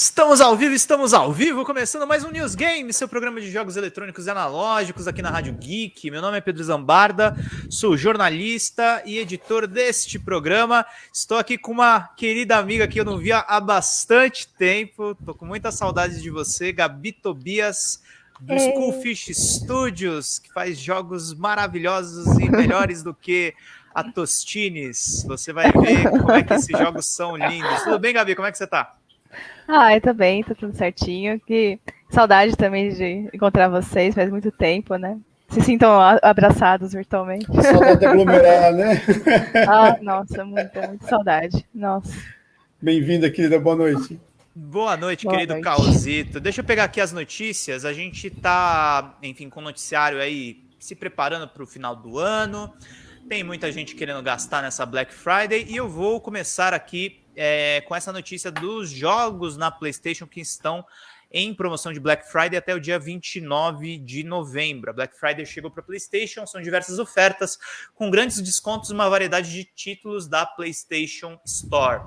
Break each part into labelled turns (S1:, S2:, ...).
S1: Estamos ao vivo, estamos ao vivo, começando mais um News Game, seu programa de jogos eletrônicos e analógicos aqui na Rádio Geek. Meu nome é Pedro Zambarda, sou jornalista e editor deste programa. Estou aqui com uma querida amiga que eu não via há bastante tempo. Tô com muita saudade de você, Gabi Tobias, do Ei. Schoolfish Studios, que faz jogos maravilhosos e melhores do que a Tostines. Você vai ver como é que esses jogos são lindos. Tudo bem, Gabi? Como é que você tá?
S2: Ah, eu também, tá tudo certinho. Que saudade também de encontrar vocês, faz muito tempo, né? Se sintam abraçados virtualmente.
S3: Saudade de aglomerar, né?
S2: ah, nossa, muita, muita saudade. Nossa.
S3: Bem-vinda, querida, boa noite.
S1: Boa noite, Boa querido noite. Caosito. Deixa eu pegar aqui as notícias. A gente tá, enfim, com o noticiário aí se preparando para o final do ano. Tem muita gente querendo gastar nessa Black Friday e eu vou começar aqui é, com essa notícia dos jogos na PlayStation que estão em promoção de Black Friday até o dia 29 de novembro. A Black Friday chegou para PlayStation, são diversas ofertas com grandes descontos e uma variedade de títulos da PlayStation Store.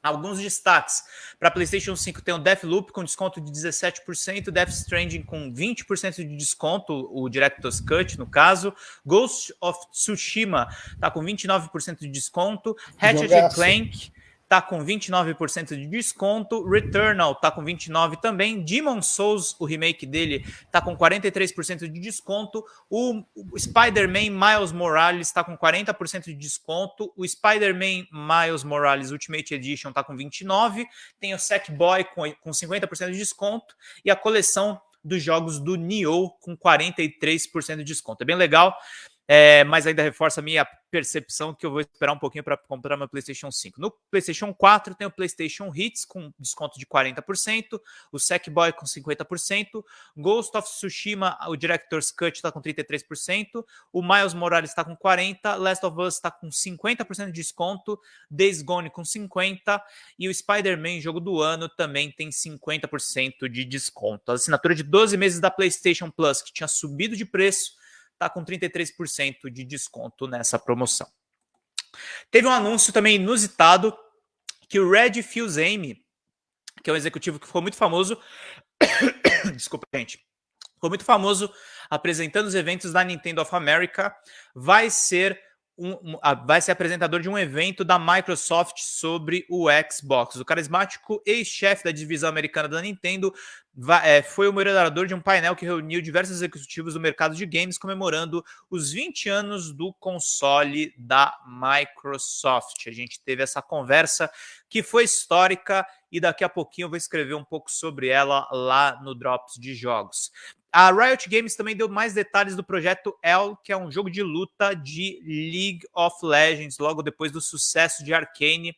S1: Alguns destaques. Para PlayStation 5 tem o Deathloop com desconto de 17%, Death Stranding com 20% de desconto, o Director's Cut no caso. Ghost of Tsushima está com 29% de desconto. Ratchet Clank tá com 29% de desconto. Returnal tá com 29 também. Demon Souls, o remake dele, tá com 43% de desconto. O, Spider-Man Miles Morales está com 40% de desconto. O Spider-Man Miles Morales Ultimate Edition tá com 29. Tem o Sackboy com, com 50% de desconto e a coleção dos jogos do Nioh com 43% de desconto. É bem legal. É, mas ainda reforça a minha percepção que eu vou esperar um pouquinho para comprar meu PlayStation 5. No PlayStation 4 tem o PlayStation Hits com desconto de 40%, o Sackboy com 50%, Ghost of Tsushima, o Director's Cut está com 33%, o Miles Morales está com 40%, Last of Us está com 50% de desconto, Days Gone com 50% e o Spider-Man, jogo do ano, também tem 50% de desconto. A assinatura de 12 meses da PlayStation Plus, que tinha subido de preço, está com 33% de desconto nessa promoção. Teve um anúncio também inusitado que o Red Fuse-Aime, que é um executivo que ficou muito famoso, desculpa, gente, ficou muito famoso apresentando os eventos da Nintendo of America, vai ser um, um, vai ser apresentador de um evento da Microsoft sobre o Xbox. O carismático ex-chefe da divisão americana da Nintendo vai, é, foi o moderador de um painel que reuniu diversos executivos do mercado de games comemorando os 20 anos do console da Microsoft. A gente teve essa conversa que foi histórica e daqui a pouquinho eu vou escrever um pouco sobre ela lá no Drops de Jogos. A Riot Games também deu mais detalhes do projeto L, que é um jogo de luta de League of Legends, logo depois do sucesso de Arcane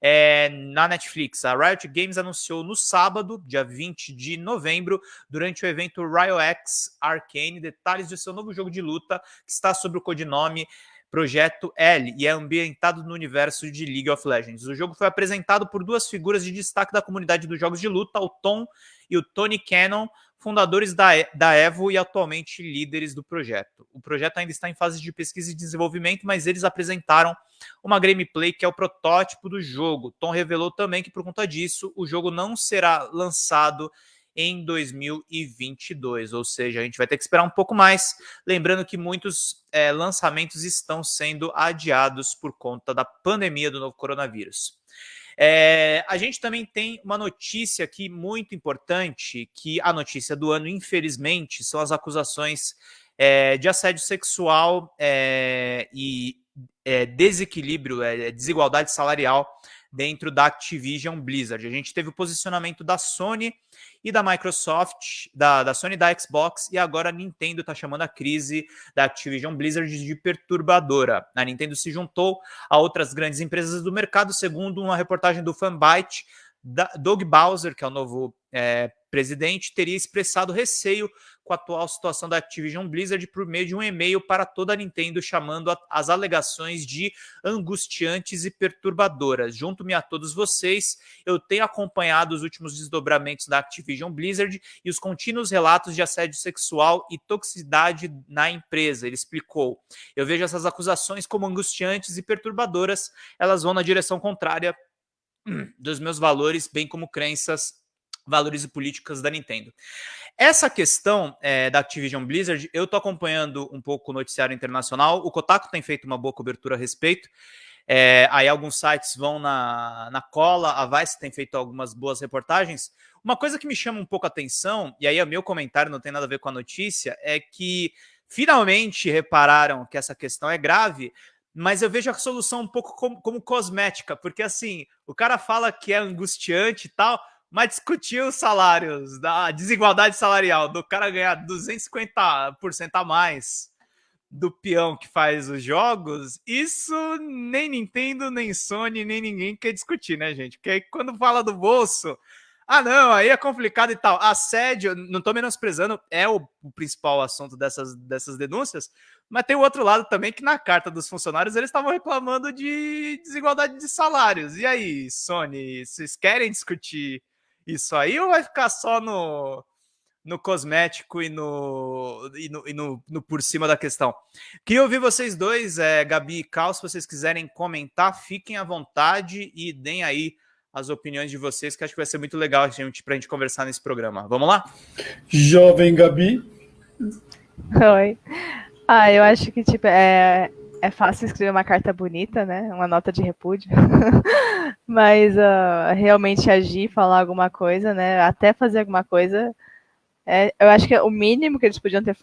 S1: é, na Netflix. A Riot Games anunciou no sábado, dia 20 de novembro, durante o evento RioX Arcane, detalhes do seu novo jogo de luta, que está sob o codinome Projeto L e é ambientado no universo de League of Legends. O jogo foi apresentado por duas figuras de destaque da comunidade dos jogos de luta, o Tom e o Tony Cannon, fundadores da, da Evo e atualmente líderes do projeto. O projeto ainda está em fase de pesquisa e desenvolvimento, mas eles apresentaram uma gameplay que é o protótipo do jogo. Tom revelou também que, por conta disso, o jogo não será lançado em 2022, ou seja, a gente vai ter que esperar um pouco mais. Lembrando que muitos é, lançamentos estão sendo adiados por conta da pandemia do novo coronavírus. É, a gente também tem uma notícia aqui muito importante, que a notícia do ano, infelizmente, são as acusações é, de assédio sexual é, e desequilíbrio, desigualdade salarial dentro da Activision Blizzard. A gente teve o posicionamento da Sony e da Microsoft, da, da Sony da Xbox, e agora a Nintendo está chamando a crise da Activision Blizzard de perturbadora. A Nintendo se juntou a outras grandes empresas do mercado, segundo uma reportagem do Fanbyte, Doug Bowser, que é o novo é, presidente, teria expressado receio com a atual situação da Activision Blizzard por meio de um e-mail para toda a Nintendo chamando as alegações de angustiantes e perturbadoras. Junto-me a todos vocês, eu tenho acompanhado os últimos desdobramentos da Activision Blizzard e os contínuos relatos de assédio sexual e toxicidade na empresa. Ele explicou: Eu vejo essas acusações como angustiantes e perturbadoras, elas vão na direção contrária dos meus valores, bem como crenças valores e políticas da Nintendo. Essa questão é, da Activision Blizzard, eu tô acompanhando um pouco o noticiário internacional. O Kotaku tem feito uma boa cobertura a respeito. É, aí alguns sites vão na, na cola, a Vice tem feito algumas boas reportagens. Uma coisa que me chama um pouco a atenção, e aí é meu comentário, não tem nada a ver com a notícia, é que finalmente repararam que essa questão é grave, mas eu vejo a solução um pouco como, como cosmética, porque assim, o cara fala que é angustiante e tal, mas discutir os salários, da desigualdade salarial, do cara ganhar 250% a mais do peão que faz os jogos, isso nem Nintendo, nem Sony, nem ninguém quer discutir, né, gente? Porque aí quando fala do bolso, ah, não, aí é complicado e tal. Assédio, não tô menosprezando, é o, o principal assunto dessas, dessas denúncias, mas tem o outro lado também que na carta dos funcionários eles estavam reclamando de desigualdade de salários. E aí, Sony, vocês querem discutir isso aí ou vai ficar só no, no cosmético e no, e no, e no, no por cima da questão? Queria ouvir vocês dois, é, Gabi e Cal, se vocês quiserem comentar, fiquem à vontade e deem aí as opiniões de vocês, que acho que vai ser muito legal a gente, pra gente conversar nesse programa. Vamos lá?
S3: Jovem Gabi.
S2: Oi. Ah, eu acho que, tipo, é, é fácil escrever uma carta bonita, né? Uma nota de repúdio. Mas uh, realmente agir, falar alguma coisa, né? Até fazer alguma coisa. É, eu acho que o mínimo que eles podiam ter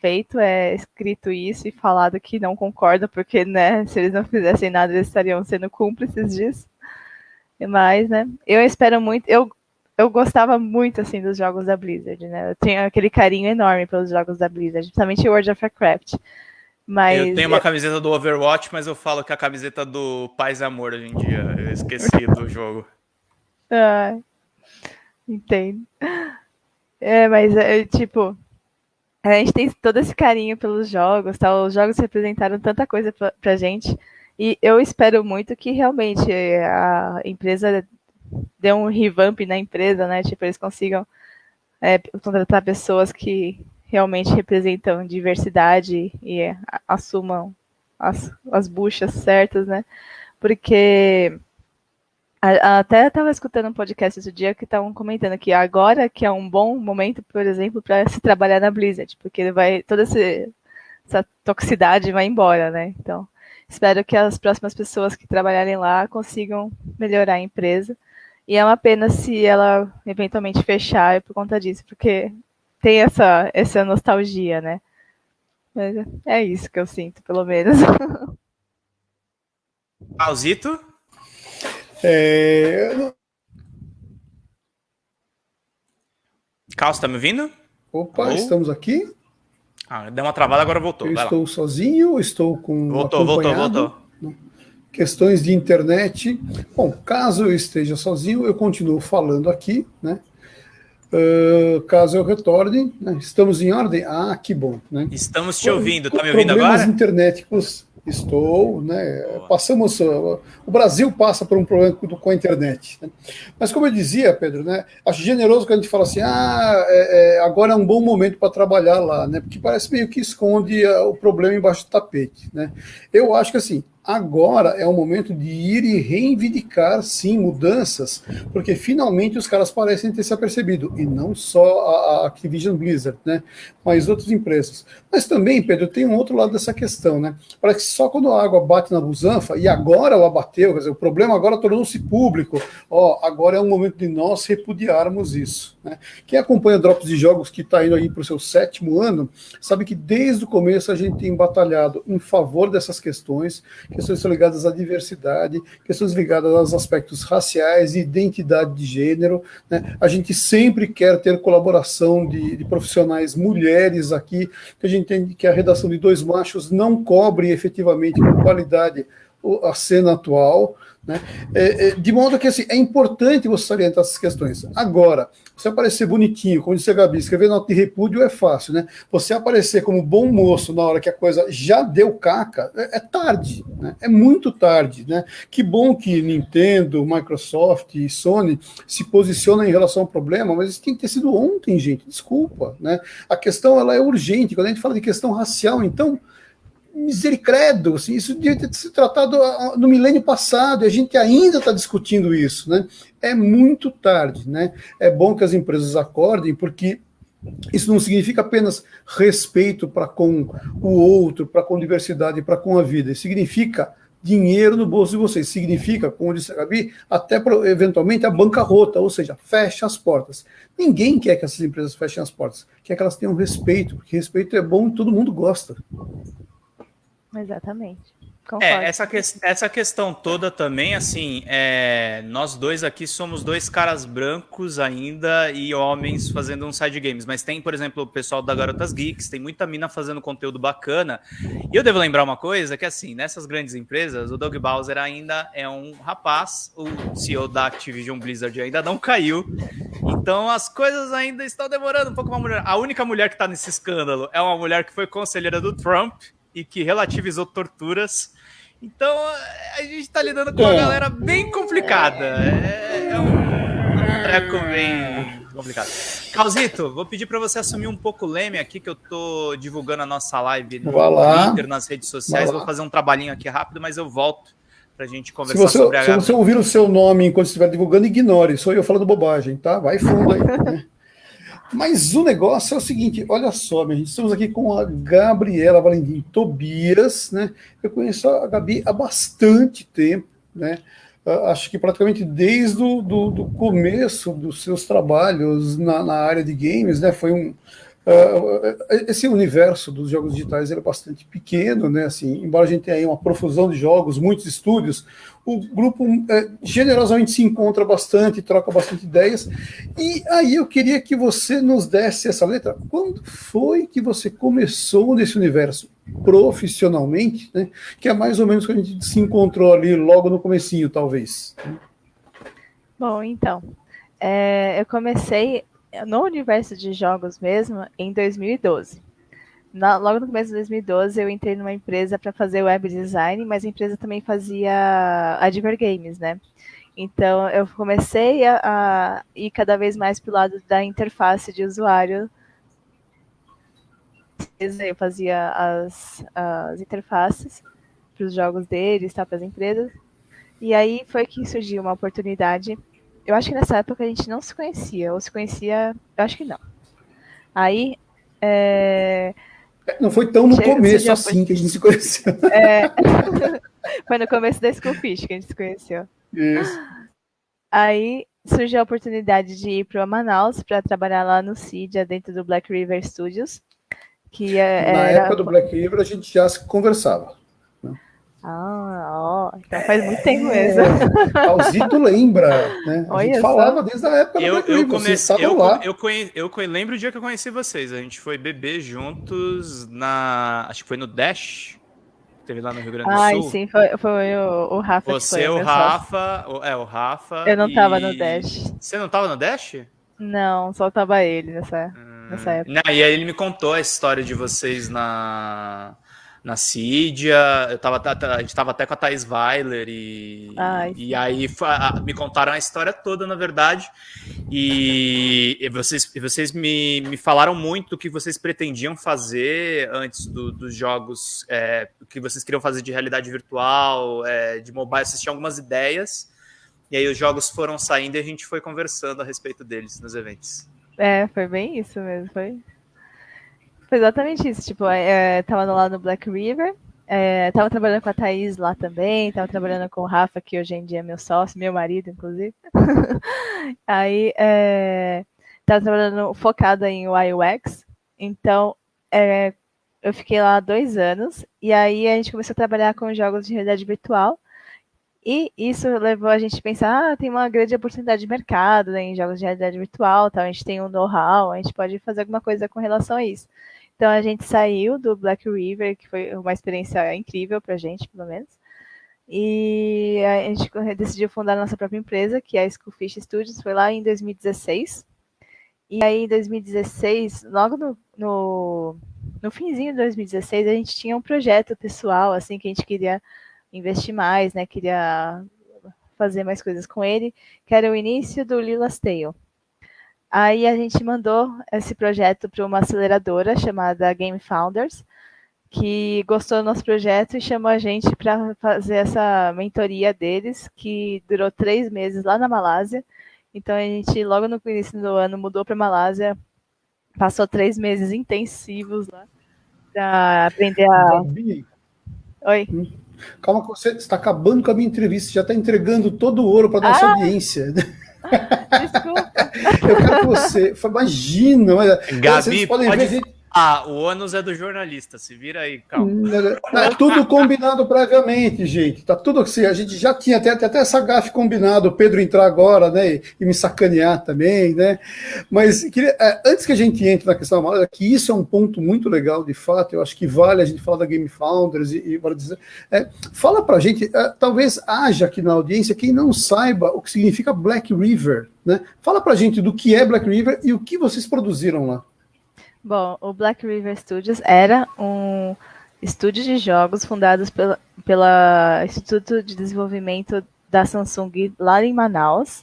S2: feito é escrito isso e falado que não concorda, porque, né, se eles não fizessem nada, eles estariam sendo cúmplices disso. Mas, né, eu espero muito. Eu, eu gostava muito, assim, dos jogos da Blizzard, né? Eu tenho aquele carinho enorme pelos jogos da Blizzard, principalmente World of Warcraft. Mas
S1: eu tenho uma camiseta do Overwatch, mas eu falo que é a camiseta do Paz e Amor hoje em dia. Eu esqueci do jogo.
S2: Ah, entendo. É, mas é tipo. A gente tem todo esse carinho pelos jogos, tá? Os jogos representaram tanta coisa pra, pra gente. E eu espero muito que realmente a empresa dê um revamp na empresa, né? Tipo, eles consigam é, contratar pessoas que realmente representam diversidade e assumam as, as buchas certas, né? Porque até estava escutando um podcast esse dia que estavam comentando que agora que é um bom momento, por exemplo, para se trabalhar na Blizzard, porque vai toda essa toxicidade vai embora, né? Então, espero que as próximas pessoas que trabalharem lá consigam melhorar a empresa. E é uma pena se ela eventualmente fechar por conta disso, porque tem essa, essa nostalgia, né? Mas é isso que eu sinto, pelo menos.
S1: Pausito?
S3: É...
S1: Carlos, tá me ouvindo?
S3: Opa, Ou... estamos aqui.
S1: Ah, deu uma travada, agora voltou.
S3: Eu estou lá. sozinho, estou com.
S1: Voltou, voltou, voltou.
S3: Questões de internet. Bom, caso eu esteja sozinho, eu continuo falando aqui, né? Uh, caso eu retorne, né? estamos em ordem? Ah, que bom. Né?
S1: Estamos te ouvindo, está me ouvindo agora?
S3: Problemas internéticos, estou, né? Passamos, o Brasil passa por um problema com a internet. Né? Mas como eu dizia, Pedro, né? Acho generoso quando a gente fala assim, ah, é, é, agora é um bom momento para trabalhar lá, né? Porque parece meio que esconde uh, o problema embaixo do tapete, né? Eu acho que assim, Agora é o momento de ir e reivindicar, sim, mudanças, porque finalmente os caras parecem ter se apercebido, e não só a Activision Blizzard, né, mas outras empresas. Mas também, Pedro, tem um outro lado dessa questão, né? Parece que só quando a água bate na busanfa, e agora ela bateu, quer dizer, o problema agora tornou-se público, ó, agora é o momento de nós repudiarmos isso. Né? Quem acompanha Drops de Jogos, que está indo aí para o seu sétimo ano, sabe que desde o começo a gente tem batalhado em favor dessas questões, questões ligadas à diversidade, questões ligadas aos aspectos raciais identidade de gênero. Né? A gente sempre quer ter colaboração de, de, profissionais mulheres aqui, que a gente entende que a redação de dois machos não cobre efetivamente com qualidade a cena atual. Né? É, é, de modo que assim, é importante você salientar essas questões. Agora, você aparecer bonitinho, como disse a Gabi, escrever nota de repúdio é fácil, né? Você aparecer como bom moço na hora que a coisa já deu caca, é, é tarde, né? É muito tarde, né? Que bom que Nintendo, Microsoft e Sony se posicionam em relação ao problema, mas isso tem que ter sido ontem, gente, desculpa, né? A questão ela é urgente, quando a gente fala de questão racial, então misericredo, assim, isso devia ter sido tratado ah, no milênio passado, e a gente ainda está discutindo isso, né? É muito tarde, né? É bom que as empresas acordem, porque isso não significa apenas respeito para com o outro, para com a diversidade, para com a vida. Isso significa dinheiro no bolso de vocês. Significa, como disse a Gabi, até eventualmente a bancarrota, ou seja, fecha as portas. Ninguém quer que essas empresas fechem as portas, quer que elas tenham respeito, porque respeito é bom e todo mundo gosta.
S2: Exatamente.
S1: É, essa, que, essa questão toda também, assim, é, nós dois aqui somos dois caras brancos ainda e homens fazendo um side games, mas tem, por exemplo, o pessoal da Garotas Geeks, tem muita mina fazendo conteúdo bacana. E eu devo lembrar uma coisa, que assim, nessas grandes empresas, o Doug Bowser ainda é um rapaz, o CEO da Activision Blizzard ainda não caiu, então as coisas ainda estão demorando um pouco uma mulher. A única mulher que está nesse escândalo é uma mulher que foi conselheira do Trump, e que relativizou torturas. Então a gente tá lidando com uma é. galera bem complicada. É, é um, um treco bem complicado. Calzito, vou pedir para você assumir um pouco o leme aqui, que eu tô divulgando a nossa live no Twitter, nas redes sociais. Vou fazer um trabalhinho aqui rápido, mas eu volto para a gente conversar
S3: se você,
S1: sobre a.
S3: Se você ouvir o seu nome enquanto estiver divulgando, ignore. Sou eu falando bobagem, tá? Vai fundo aí. Mas o negócio é o seguinte, olha só, minha gente, estamos aqui com a Gabriela Valentim Tobias, né? Eu conheço a Gabi há bastante tempo, né? Uh, acho que praticamente desde o do, do começo dos seus trabalhos na, na, área de games, né? Foi um, Uh, esse universo dos jogos digitais é bastante pequeno, né? Assim, embora a gente tenha uma profusão de jogos, muitos estúdios, o grupo é, generosamente se encontra bastante, troca bastante ideias. E aí eu queria que você nos desse essa letra. Quando foi que você começou nesse universo profissionalmente, né? Que é mais ou menos quando a gente se encontrou ali logo no comecinho, talvez.
S2: Bom, então, é, eu comecei no universo de jogos mesmo em 2012. Na, logo no começo de 2012, eu entrei numa empresa para fazer web design, mas a empresa também fazia Adver Games, né? Então, eu comecei a, a ir cada vez mais para o lado da interface de usuário. Eu fazia as, as interfaces para os jogos deles, tá, para as empresas. E aí foi que surgiu uma oportunidade eu acho que nessa época a gente não se conhecia, ou se conhecia, eu acho que não. Aí. É...
S3: Não foi tão no Chega, começo assim que a gente se conheceu.
S2: É... foi no começo da Schoolfish que a gente se conheceu.
S3: Isso.
S2: Aí surgiu a oportunidade de ir para Manaus para trabalhar lá no CIDIA, dentro do Black River Studios. Que
S3: é, Na era... época do Black River a gente já se conversava.
S2: Ah, ó, então faz muito tempo mesmo.
S3: É, Alzito lembra, né? A Olha gente falava desde a época
S1: eu, do eu comecei, eu, lá. Eu, conhe, eu lembro o dia que eu conheci vocês. A gente foi beber juntos na. Acho que foi no Dash. Teve lá no Rio Grande do
S2: Ai,
S1: Sul.
S2: sim, foi, foi o, o Rafa
S1: Você,
S2: que
S1: foi, o Rafa. O, é, o Rafa.
S2: Eu não e... tava no Dash.
S1: Você não tava no Dash?
S2: Não, só tava ele nessa, hum... nessa época.
S1: Não, e aí ele me contou a história de vocês na na Cídia, eu tava, a gente tava até com a Thais Weiler e, Ai, e aí me contaram a história toda, na verdade, e, e vocês, vocês me, me falaram muito do que vocês pretendiam fazer antes do, dos jogos, é, o que vocês queriam fazer de realidade virtual, é, de mobile, vocês tinham algumas ideias, e aí os jogos foram saindo e a gente foi conversando a respeito deles nos eventos.
S2: É, foi bem isso mesmo, foi foi exatamente isso. Tipo, é, tava lá no Black River, é, tava trabalhando com a Thaís lá também, tava trabalhando com o Rafa, que hoje em dia é meu sócio, meu marido, inclusive. Aí, é, tava trabalhando focada em UX, então é, eu fiquei lá dois anos, e aí a gente começou a trabalhar com jogos de realidade virtual, e isso levou a gente a pensar, ah, tem uma grande oportunidade de mercado né, em jogos de realidade virtual, tá? a gente tem um know-how, a gente pode fazer alguma coisa com relação a isso. Então a gente saiu do Black River, que foi uma experiência incrível para a gente, pelo menos. E a gente decidiu fundar a nossa própria empresa, que é a Schoolfish Studios, foi lá em 2016. E aí, em 2016, logo no, no, no finzinho de 2016, a gente tinha um projeto pessoal, assim, que a gente queria investir mais, né? Queria fazer mais coisas com ele, que era o início do Lila's Tale. Aí a gente mandou esse projeto para uma aceleradora chamada Game Founders, que gostou do nosso projeto e chamou a gente para fazer essa mentoria deles, que durou três meses lá na Malásia. Então a gente, logo no início do ano, mudou para Malásia, passou três meses intensivos lá para aprender a.
S3: Oi. Calma, você está acabando com a minha entrevista, já está entregando todo o ouro para nossa ah. audiência. Desculpa. Eu quero que você. Imagina,
S1: olha. Gabi, vocês podem pode... ver. Ah, o ônus é do jornalista, se vira aí, calma.
S3: É tudo combinado previamente, gente. Tá tudo assim, a gente já tinha até, até essa gafe combinado, o Pedro entrar agora, né, e me sacanear também, né? Mas queria, é, antes que a gente entre na questão da que isso é um ponto muito legal, de fato, eu acho que vale a gente falar da Game Founders e, e dizer, é, fala pra gente, é, talvez haja aqui na audiência quem não saiba o que significa Black River, né? Fala pra gente do que é Black River e o que vocês produziram lá.
S2: Bom, o Black River Studios era um estúdio de jogos fundado pela, pela Instituto de Desenvolvimento da Samsung lá em Manaus.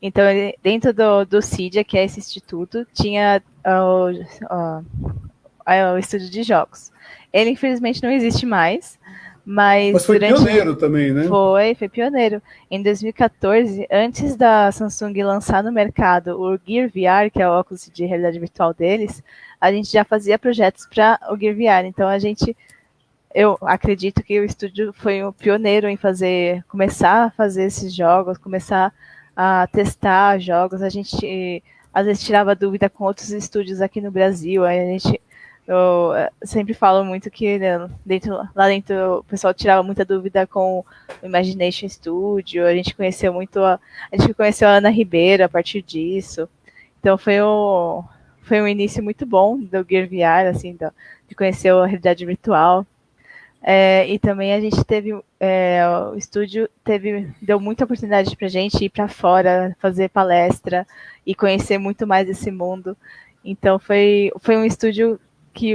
S2: Então, ele, dentro do, do CIDIA, que é esse instituto, tinha uh, uh, o estúdio de jogos. Ele, infelizmente, não existe mais, mas,
S3: Mas foi durante... pioneiro também, né?
S2: Foi, foi pioneiro. Em 2014, antes da Samsung lançar no mercado o Gear VR, que é o óculos de realidade virtual deles, a gente já fazia projetos para o Gear VR. Então a gente, eu acredito que o estúdio foi o pioneiro em fazer, começar a fazer esses jogos, começar a testar jogos. A gente às vezes tirava dúvida com outros estúdios aqui no Brasil. A gente eu eh, sempre falo muito que né, dentro, lá dentro o pessoal tirava muita dúvida com o Imagination Studio, a gente conheceu muito a, a gente conheceu a Ana Ribeiro a partir disso. Então foi um, foi um início muito bom do Gear VR, assim, do, de conhecer a realidade virtual. É, e também a gente teve, é, o estúdio teve, deu muita oportunidade para a gente ir para fora, fazer palestra e conhecer muito mais esse mundo. Então foi, foi um estúdio que,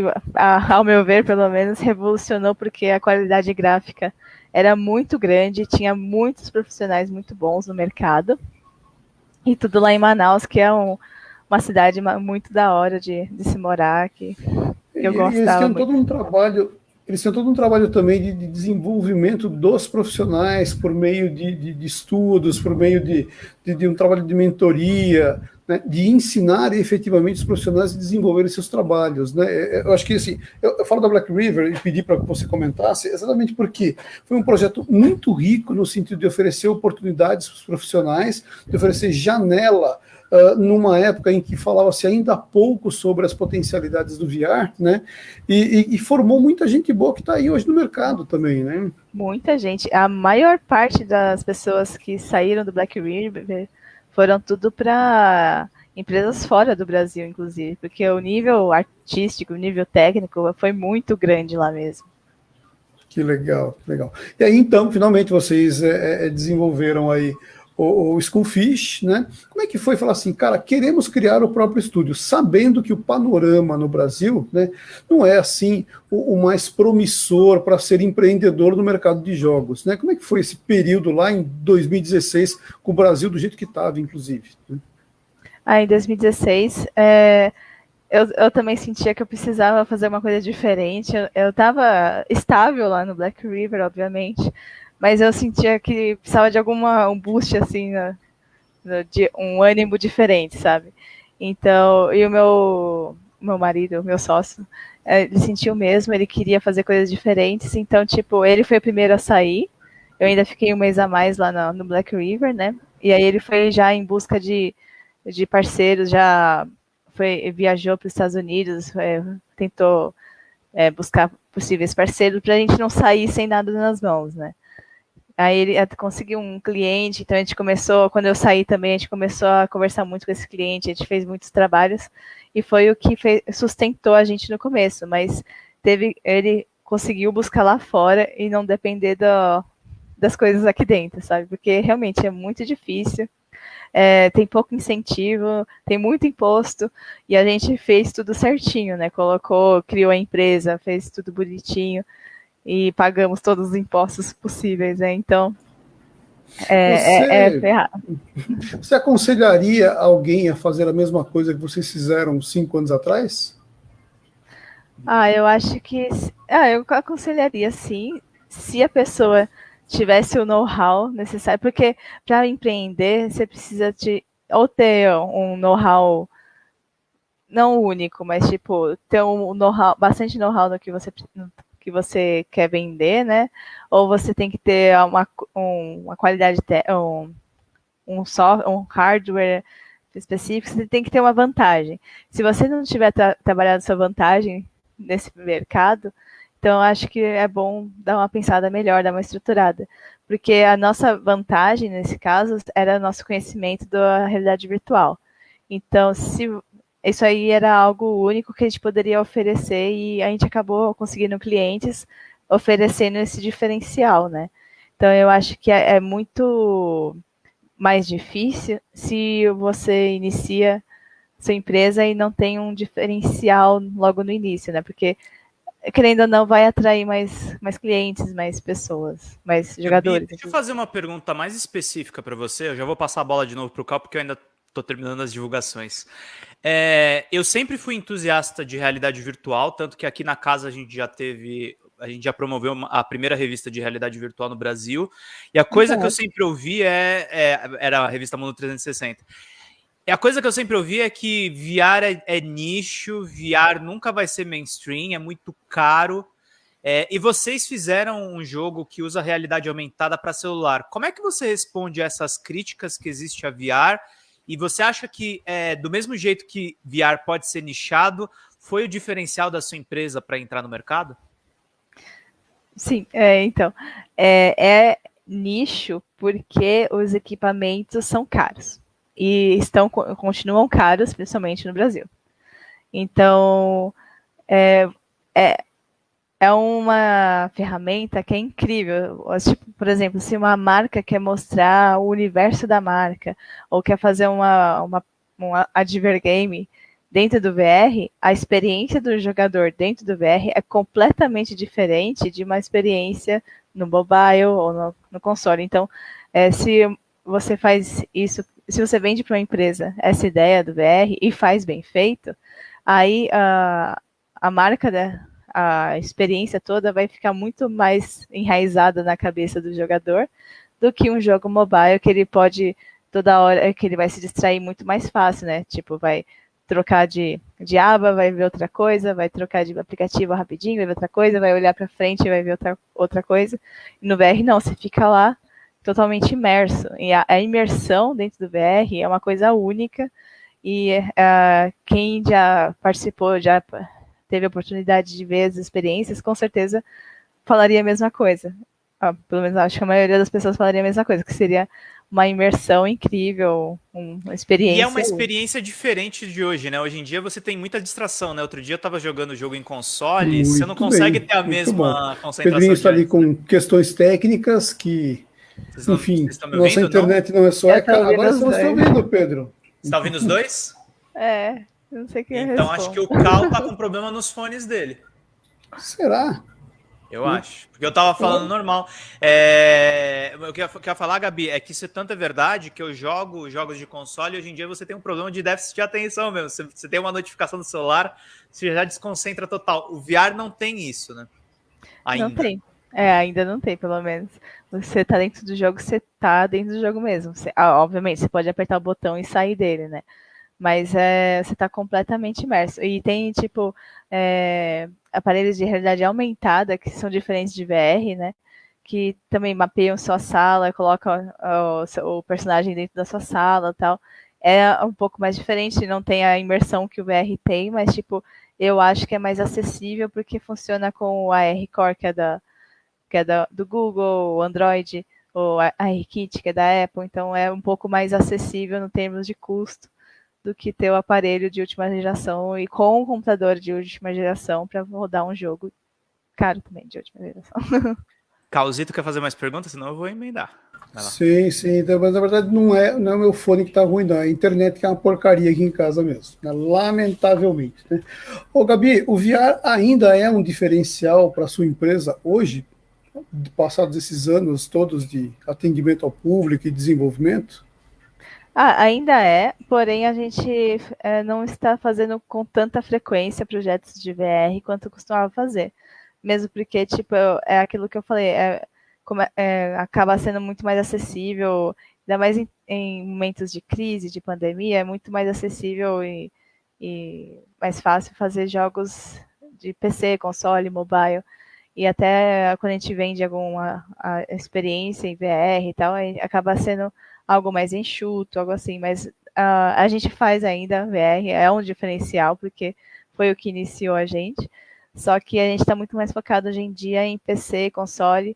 S2: ao meu ver, pelo menos, revolucionou porque a qualidade gráfica era muito grande, tinha muitos profissionais muito bons no mercado. E tudo lá em Manaus, que é um, uma cidade muito da hora de, de se morar, que, que eu gostava. Eles
S3: todo um trabalho, eles tinham todo um trabalho também de, de desenvolvimento dos profissionais por meio de, de, de estudos, por meio de, um trabalho de mentoria, né, de ensinar efetivamente os profissionais a desenvolverem seus trabalhos. Né? É, é, eu acho que assim, eu, eu falo da Black River e pedi para que você comentasse exatamente porque foi um projeto muito rico no sentido de oferecer oportunidades para os profissionais, de oferecer janela Uh, numa época em que falava-se ainda pouco sobre as potencialidades do VR, né? E, e, e formou muita gente boa que está aí hoje no mercado também, né?
S2: Muita gente. A maior parte das pessoas que saíram do Black River foram tudo para empresas fora do Brasil, inclusive, porque o nível artístico, o nível técnico foi muito grande lá mesmo.
S3: Que legal, legal. E aí, então, finalmente vocês é, desenvolveram aí o, o Schoolfish, né? Como é que foi falar assim, cara, queremos criar o próprio estúdio, sabendo que o panorama no Brasil, né, não é assim o, o mais promissor para ser empreendedor no mercado de jogos, né? Como é que foi esse período lá em 2016 com o Brasil do jeito que estava, inclusive? Né?
S2: Ah, em 2016, é, eu, eu também sentia que eu precisava fazer uma coisa diferente. Eu estava estável lá no Black River, obviamente, mas eu sentia que precisava de alguma um boost assim, né, de um ânimo diferente, sabe? Então, e o meu meu marido, meu sócio, é, ele sentiu mesmo, ele queria fazer coisas diferentes, então tipo, ele foi o primeiro a sair. Eu ainda fiquei um mês a mais lá no, no Black River, né? E aí ele foi já em busca de, de parceiros, já foi viajou para os Estados Unidos, é, tentou é, buscar possíveis parceiros para a gente não sair sem nada nas mãos, né? Aí ele conseguiu um cliente, então a gente começou, quando eu saí também, a gente começou a conversar muito com esse cliente, a gente fez muitos trabalhos e foi o que fez, sustentou a gente no começo, mas teve, ele conseguiu buscar lá fora e não depender do, das coisas aqui dentro, sabe? Porque realmente é muito difícil, é, tem pouco incentivo, tem muito imposto e a gente fez tudo certinho, né? Colocou, criou a empresa, fez tudo bonitinho e pagamos todos os impostos possíveis, né? Então, é, você, é, é ferrado.
S3: Você aconselharia alguém a fazer a mesma coisa que vocês fizeram cinco anos atrás?
S2: Ah, eu acho que Ah, eu aconselharia sim, se a pessoa tivesse o know-how necessário, porque para empreender você precisa de ou ter um know-how não único, mas tipo ter um know-how, bastante know-how no que você que você quer vender, né? Ou você tem que ter uma, um, uma qualidade um, um, software, um hardware específico, você tem que ter uma vantagem. Se você não tiver tra trabalhado sua vantagem nesse mercado, então acho que é bom dar uma pensada melhor, dar uma estruturada. Porque a nossa vantagem, nesse caso, era nosso conhecimento da realidade virtual. Então, se isso aí era algo único que a gente poderia oferecer e a gente acabou conseguindo clientes oferecendo esse diferencial, né? Então, eu acho que é, é muito mais difícil se você inicia sua empresa e não tem um diferencial logo no início, né? Porque querendo ou não, vai atrair mais, mais clientes, mais pessoas, mais jogadores.
S1: Deixa eu fazer uma pergunta mais específica para você. Eu já vou passar a bola de novo para o Cal, porque eu ainda estou terminando as divulgações. É, eu sempre fui entusiasta de realidade virtual, tanto que aqui na casa a gente já teve a gente já promoveu a primeira revista de realidade virtual no Brasil. E a coisa que eu sempre ouvi é, é, era a revista Mundo 360. E a coisa que eu sempre ouvi é que VR é, é nicho, VR nunca vai ser mainstream, é muito caro. É, e vocês fizeram um jogo que usa realidade aumentada para celular. Como é que você responde a essas críticas que existe a VR? E você acha que, é, do mesmo jeito que VR pode ser nichado, foi o diferencial da sua empresa para entrar no mercado?
S2: Sim, é, então, é, é nicho porque os equipamentos são caros e estão continuam caros, principalmente no Brasil. Então, é, é, é uma ferramenta que é incrível. Tipo, por exemplo, se uma marca quer mostrar o universo da marca ou quer fazer uma, uma, um advergame, dentro do VR, a experiência do jogador dentro do VR é completamente diferente de uma experiência no mobile ou no, no console. Então, é, se você faz isso, se você vende para uma empresa essa ideia do VR e faz bem feito, aí a, a marca, da, a experiência toda vai ficar muito mais enraizada na cabeça do jogador do que um jogo mobile que ele pode toda hora que ele vai se distrair muito mais fácil, né? Tipo, vai trocar de, de aba, vai ver outra coisa, vai trocar de aplicativo rapidinho, vai ver outra coisa, vai olhar para frente, vai ver outra, outra coisa. E no VR não, você fica lá totalmente imerso. E a, a imersão dentro do VR é uma coisa única. E uh, quem já participou, já teve a oportunidade de ver as experiências, com certeza falaria a mesma coisa. Ah, pelo menos acho que a maioria das pessoas falaria a mesma coisa, que seria uma imersão incrível, uma experiência.
S1: E é uma experiência diferente de hoje, né? Hoje em dia você tem muita distração, né? Outro dia eu estava jogando o jogo em console, muito você não consegue bem, ter a mesma bom. concentração.
S3: Pedrinho está ali com questões técnicas que, não, enfim, nossa internet não, não é só. É, agora vocês estão ouvindo, Pedro.
S1: Você está ouvindo os dois?
S2: É, não sei quem
S1: Então acho que o Cal tá com problema nos fones dele.
S3: Será?
S1: Eu hum. acho. Porque eu tava falando normal. É... O que eu queria falar, Gabi, é que isso é tanto é verdade que eu jogo jogos de console e hoje em dia você tem um problema de déficit de atenção mesmo. Você, você tem uma notificação do celular, você já desconcentra total. O VR não tem isso, né?
S2: Ainda. Não tem. É, ainda não tem, pelo menos. Você tá dentro do jogo, você tá dentro do jogo mesmo. Você, ah, obviamente, você pode apertar o botão e sair dele, né? Mas é, você tá completamente imerso. E tem, tipo, é, aparelhos de realidade aumentada, que são diferentes de VR, né? Que também mapeiam sua sala, colocam o, o personagem dentro da sua sala tal. É um pouco mais diferente, não tem a imersão que o VR tem, mas tipo, eu acho que é mais acessível porque funciona com o AR Core, que é, da, que é da, do Google, o Android, ou a ARKit, que é da Apple, então é um pouco mais acessível no termos de custo do que ter o aparelho de última geração e com um computador de última geração para rodar um jogo caro também de última geração.
S1: Causito quer fazer mais perguntas? Senão eu vou emendar.
S3: Sim, sim. Então, mas na verdade não é, não é o meu fone que tá ruim, não. É a internet que é uma porcaria aqui em casa mesmo. Né? Lamentavelmente. Né? Ô, Gabi, o VR ainda é um diferencial para sua empresa hoje, passados esses anos todos de atendimento ao público e desenvolvimento?
S2: Ah, ainda é, porém a gente é, não está fazendo com tanta frequência projetos de VR quanto costumava fazer. mesmo porque, tipo, é aquilo que eu falei, é, é, acaba sendo muito mais acessível, ainda mais em, em, momentos de crise, de pandemia, é muito mais acessível e, e mais fácil fazer jogos de PC, console, mobile. E até quando a gente vende alguma experiência em VR e tal, acaba sendo algo mais enxuto, algo assim, mas uh, a gente faz ainda VR, é um diferencial, porque foi o que iniciou a gente. Só que a gente está muito mais focado hoje em dia em PC, console,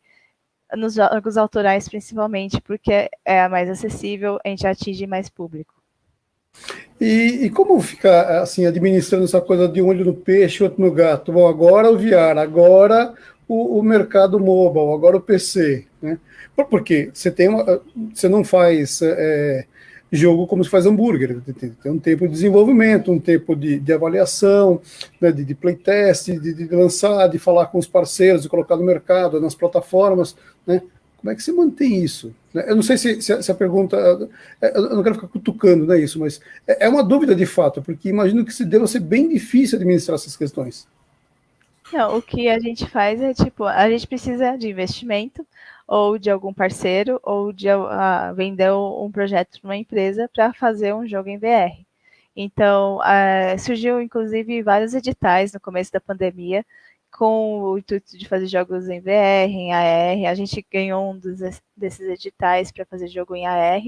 S2: nos jogos autorais principalmente, porque é mais acessível, a gente atinge mais público.
S3: E, e, como fica assim administrando essa coisa de um olho no peixe, outro no gato? Bom, agora o VR, agora o, o mercado mobile, agora o PC, né? Porque você tem uma, você não faz é, jogo como se faz hambúrguer. Tem um tempo de desenvolvimento, um tempo de, de avaliação, né, de, de playtest, de, de, lançar, de falar com os parceiros, de colocar no mercado, nas plataformas. Né? Como é que você mantém isso? Né? Eu não sei se, se, a pergunta. É, eu não quero ficar cutucando né, isso, mas é, é uma dúvida de fato, porque imagino que se deva ser bem difícil administrar essas questões.
S2: Não, o que a gente faz é tipo, a gente precisa de investimento, ou de algum parceiro, ou de uh, vender um projeto para uma empresa para fazer um jogo em VR. Então, uh, surgiu inclusive vários editais no começo da pandemia, com o intuito de fazer jogos em VR, em AR. A gente ganhou um dos, desses editais para fazer jogo em AR.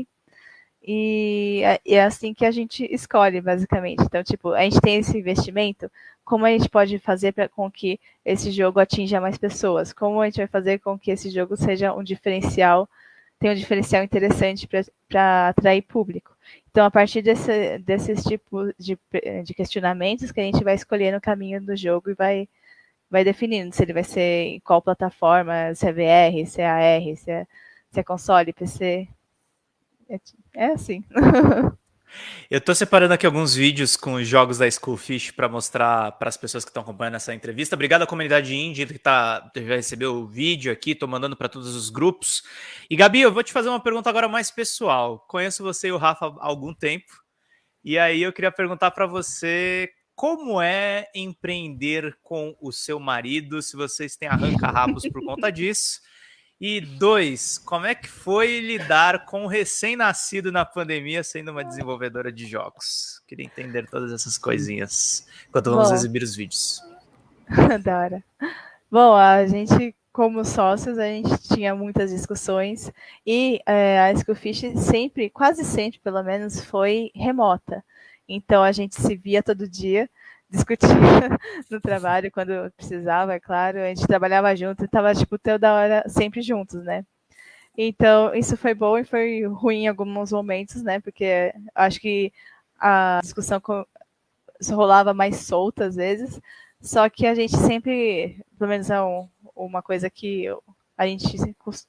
S2: E, e é assim que a gente escolhe, basicamente. Então, tipo, a gente tem esse investimento, como a gente pode fazer para com que esse jogo atinja mais pessoas? Como a gente vai fazer com que esse jogo seja um diferencial, tenha um diferencial interessante para atrair público? Então, a partir desse, desses tipos de, de questionamentos que a gente vai escolhendo o caminho do jogo e vai, vai definindo se ele vai ser em qual plataforma, se é VR, se é AR, se é, se é console, PC. É, é assim.
S1: Eu estou separando aqui alguns vídeos com os jogos da Schoolfish para mostrar para as pessoas que estão acompanhando essa entrevista. Obrigado à comunidade indie que tá, já recebeu o vídeo aqui, estou mandando para todos os grupos. E Gabi, eu vou te fazer uma pergunta agora mais pessoal. Conheço você e o Rafa há algum tempo. E aí eu queria perguntar para você como é empreender com o seu marido, se vocês têm arranca-rabos por conta disso. E dois, como é que foi lidar com o recém-nascido na pandemia sendo uma desenvolvedora de jogos? Queria entender todas essas coisinhas enquanto vamos Bom, exibir os vídeos.
S2: da hora. Bom, a gente, como sócios, a gente tinha muitas discussões e é, a Schoolfish sempre, quase sempre pelo menos, foi remota. Então a gente se via todo dia discutia no trabalho quando precisava, é claro. A gente trabalhava junto e tava, tipo, toda hora sempre juntos, né? Então, isso foi bom e foi ruim em alguns momentos, né? Porque acho que a discussão rolava mais solta às vezes, só que a gente sempre, pelo menos é um, uma coisa que a gente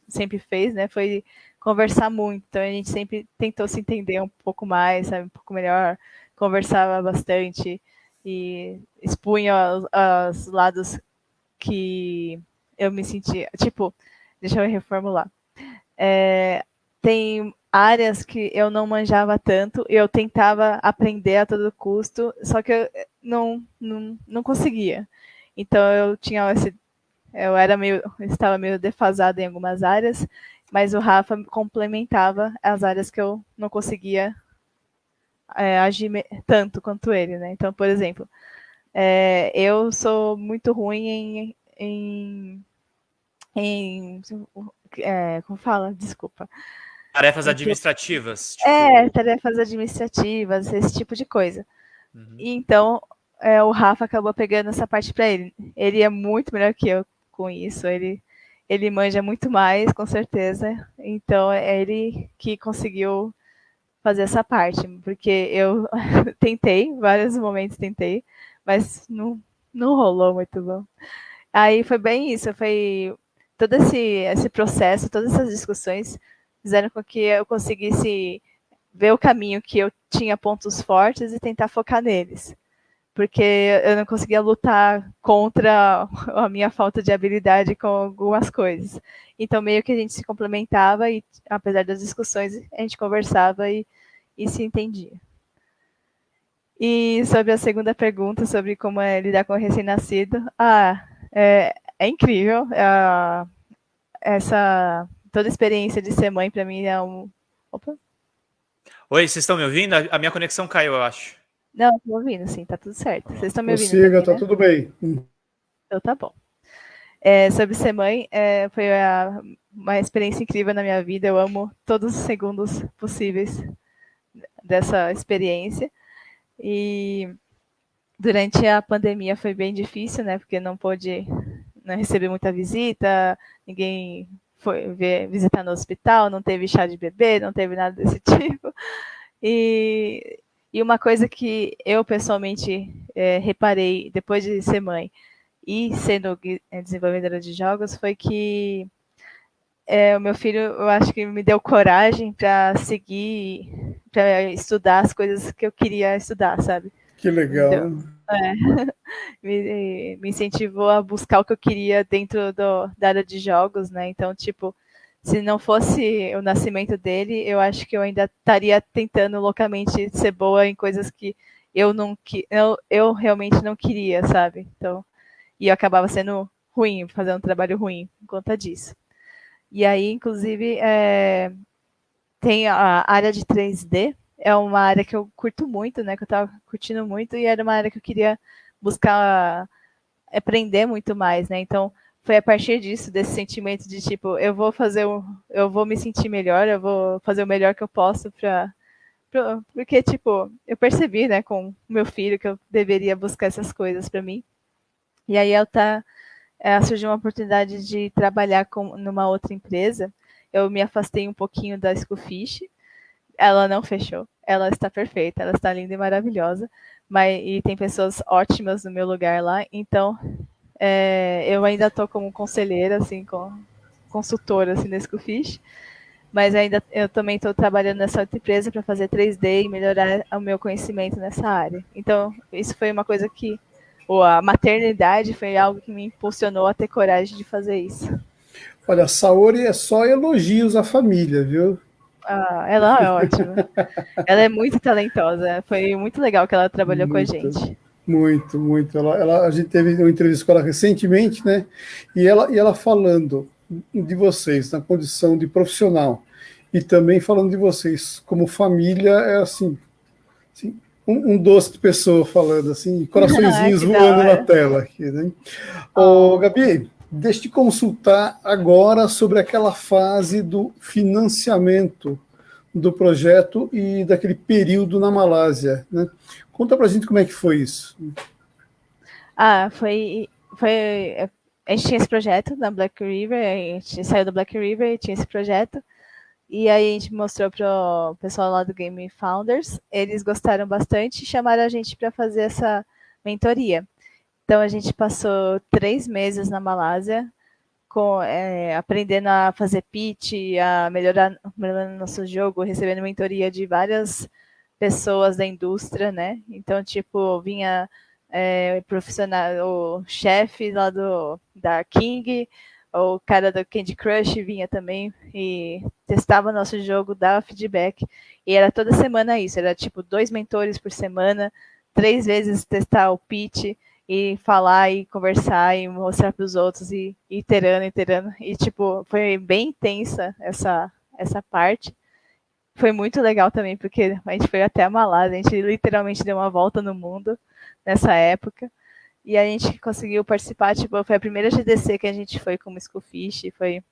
S2: sempre fez, né? Foi conversar muito. Então, a gente sempre tentou se entender um pouco mais, sabe? Um pouco melhor, conversava bastante e expunha os, os lados que eu me sentia. Tipo, deixa eu reformular. É, tem áreas que eu não manjava tanto, eu tentava aprender a todo custo, só que eu não, não, não conseguia. Então eu tinha esse. Eu era meio. estava meio defasado em algumas áreas, mas o Rafa complementava as áreas que eu não conseguia é, agir tanto quanto ele, né? Então, por exemplo, é, eu sou muito ruim em, em, em é, como fala? Desculpa.
S1: Tarefas administrativas.
S2: Tipo... É, tarefas administrativas, esse tipo de coisa. Uhum. Então, é, o Rafa acabou pegando essa parte para ele. Ele é muito melhor que eu com isso. Ele, ele manja muito mais, com certeza. Então, é ele que conseguiu fazer essa parte, porque eu tentei, vários momentos tentei, mas não, não rolou muito bom. Aí foi bem isso, foi todo esse, esse processo, todas essas discussões fizeram com que eu conseguisse ver o caminho que eu tinha pontos fortes e tentar focar neles. Porque eu não conseguia lutar contra a minha falta de habilidade com algumas coisas. Então, meio que a gente se complementava e, apesar das discussões, a gente conversava e, e se entendia. E sobre a segunda pergunta, sobre como é lidar com o recém-nascido, ah, é, é incrível. É, essa toda a experiência de ser mãe para mim é um. Opa.
S1: Oi, vocês estão me ouvindo? A minha conexão caiu, eu acho.
S2: Não, estou ouvindo, sim, tá tudo certo. Vocês estão me ouvindo?
S3: Prossiga, tá né? tudo bem.
S2: Então tá bom. É, sobre ser mãe, é, foi a, uma experiência incrível na minha vida. Eu amo todos os segundos possíveis dessa experiência. E durante a pandemia foi bem difícil, né? Porque não pôde não receber muita visita, ninguém foi ver, visitar no hospital, não teve chá de bebê, não teve nada desse tipo. E, e uma coisa que eu pessoalmente é, reparei depois de ser mãe e sendo desenvolvedora de jogos foi que é, o meu filho, eu acho que me deu coragem para seguir, para estudar as coisas que eu queria estudar, sabe?
S3: Que legal.
S2: é, me, me, incentivou a buscar o que eu queria dentro do, da área de jogos, né? Então, tipo, se não fosse o nascimento dele, eu acho que eu ainda estaria tentando loucamente ser boa em coisas que eu não que eu, eu realmente não queria, sabe? Então, e eu acabava sendo ruim, fazendo um trabalho ruim por conta disso. E aí, inclusive, é, tem a área de 3D, é uma área que eu curto muito, né? Que eu estava curtindo muito, e era uma área que eu queria buscar aprender muito mais, né? Então, foi a partir disso, desse sentimento de tipo, eu vou fazer o, eu vou me sentir melhor, eu vou fazer o melhor que eu posso para porque tipo, eu percebi, né, com meu filho que eu deveria buscar essas coisas para mim. E aí eu tá é, surgiu uma oportunidade de trabalhar com, numa outra empresa. Eu me afastei um pouquinho da Schoolfish. Ela não fechou. Ela está perfeita, ela está linda e maravilhosa. Mas, e tem pessoas ótimas no meu lugar lá. Então, é, eu ainda estou como conselheira, assim, com, consultora assim, da Schoolfish. Mas ainda eu também estou trabalhando nessa outra empresa para fazer 3D e melhorar o meu conhecimento nessa área. Então, isso foi uma coisa que ou a maternidade foi algo que me impulsionou a ter coragem de fazer isso.
S3: Olha, a Saori é só elogios à família, viu?
S2: Ah, ela é ótima. ela é muito talentosa. Foi muito legal que ela trabalhou muito, com a gente.
S3: Muito, muito. Ela, ela, a gente teve uma entrevista com ela recentemente, né? E ela, e ela falando de vocês na condição de profissional e também falando de vocês como família, é assim, assim um, um, doce de pessoa falando assim, coraçõezinhos voando na tela aqui, né? Ô, oh. Gabi, deixa eu te consultar agora sobre aquela fase do financiamento do projeto e daquele período na Malásia, né? Conta pra gente como é que foi isso.
S2: Ah, foi, foi a gente tinha esse projeto na Black River, a gente saiu da Black River e tinha esse projeto. E aí a gente mostrou para o pessoal lá do Game Founders, eles gostaram bastante e chamaram a gente para fazer essa mentoria. Então a gente passou três meses na Malásia, com, é, aprendendo a fazer pitch, a melhorar, melhorar nosso jogo, recebendo mentoria de várias pessoas da indústria, né? Então, tipo, vinha é, profissional, o chefe lá do, da King, o cara do Candy Crush vinha também e testava nosso jogo, dava feedback. E era toda semana isso, era tipo dois mentores por semana, três vezes testar o pitch e falar e conversar e mostrar para os outros e, e iterando, iterando. E tipo, foi bem intensa essa, essa parte. Foi muito legal também, porque a gente foi até a Malásia, a gente literalmente deu uma volta no mundo nessa época. E a gente conseguiu participar, tipo, foi a primeira GDC que a gente foi como Schoolfish, foi,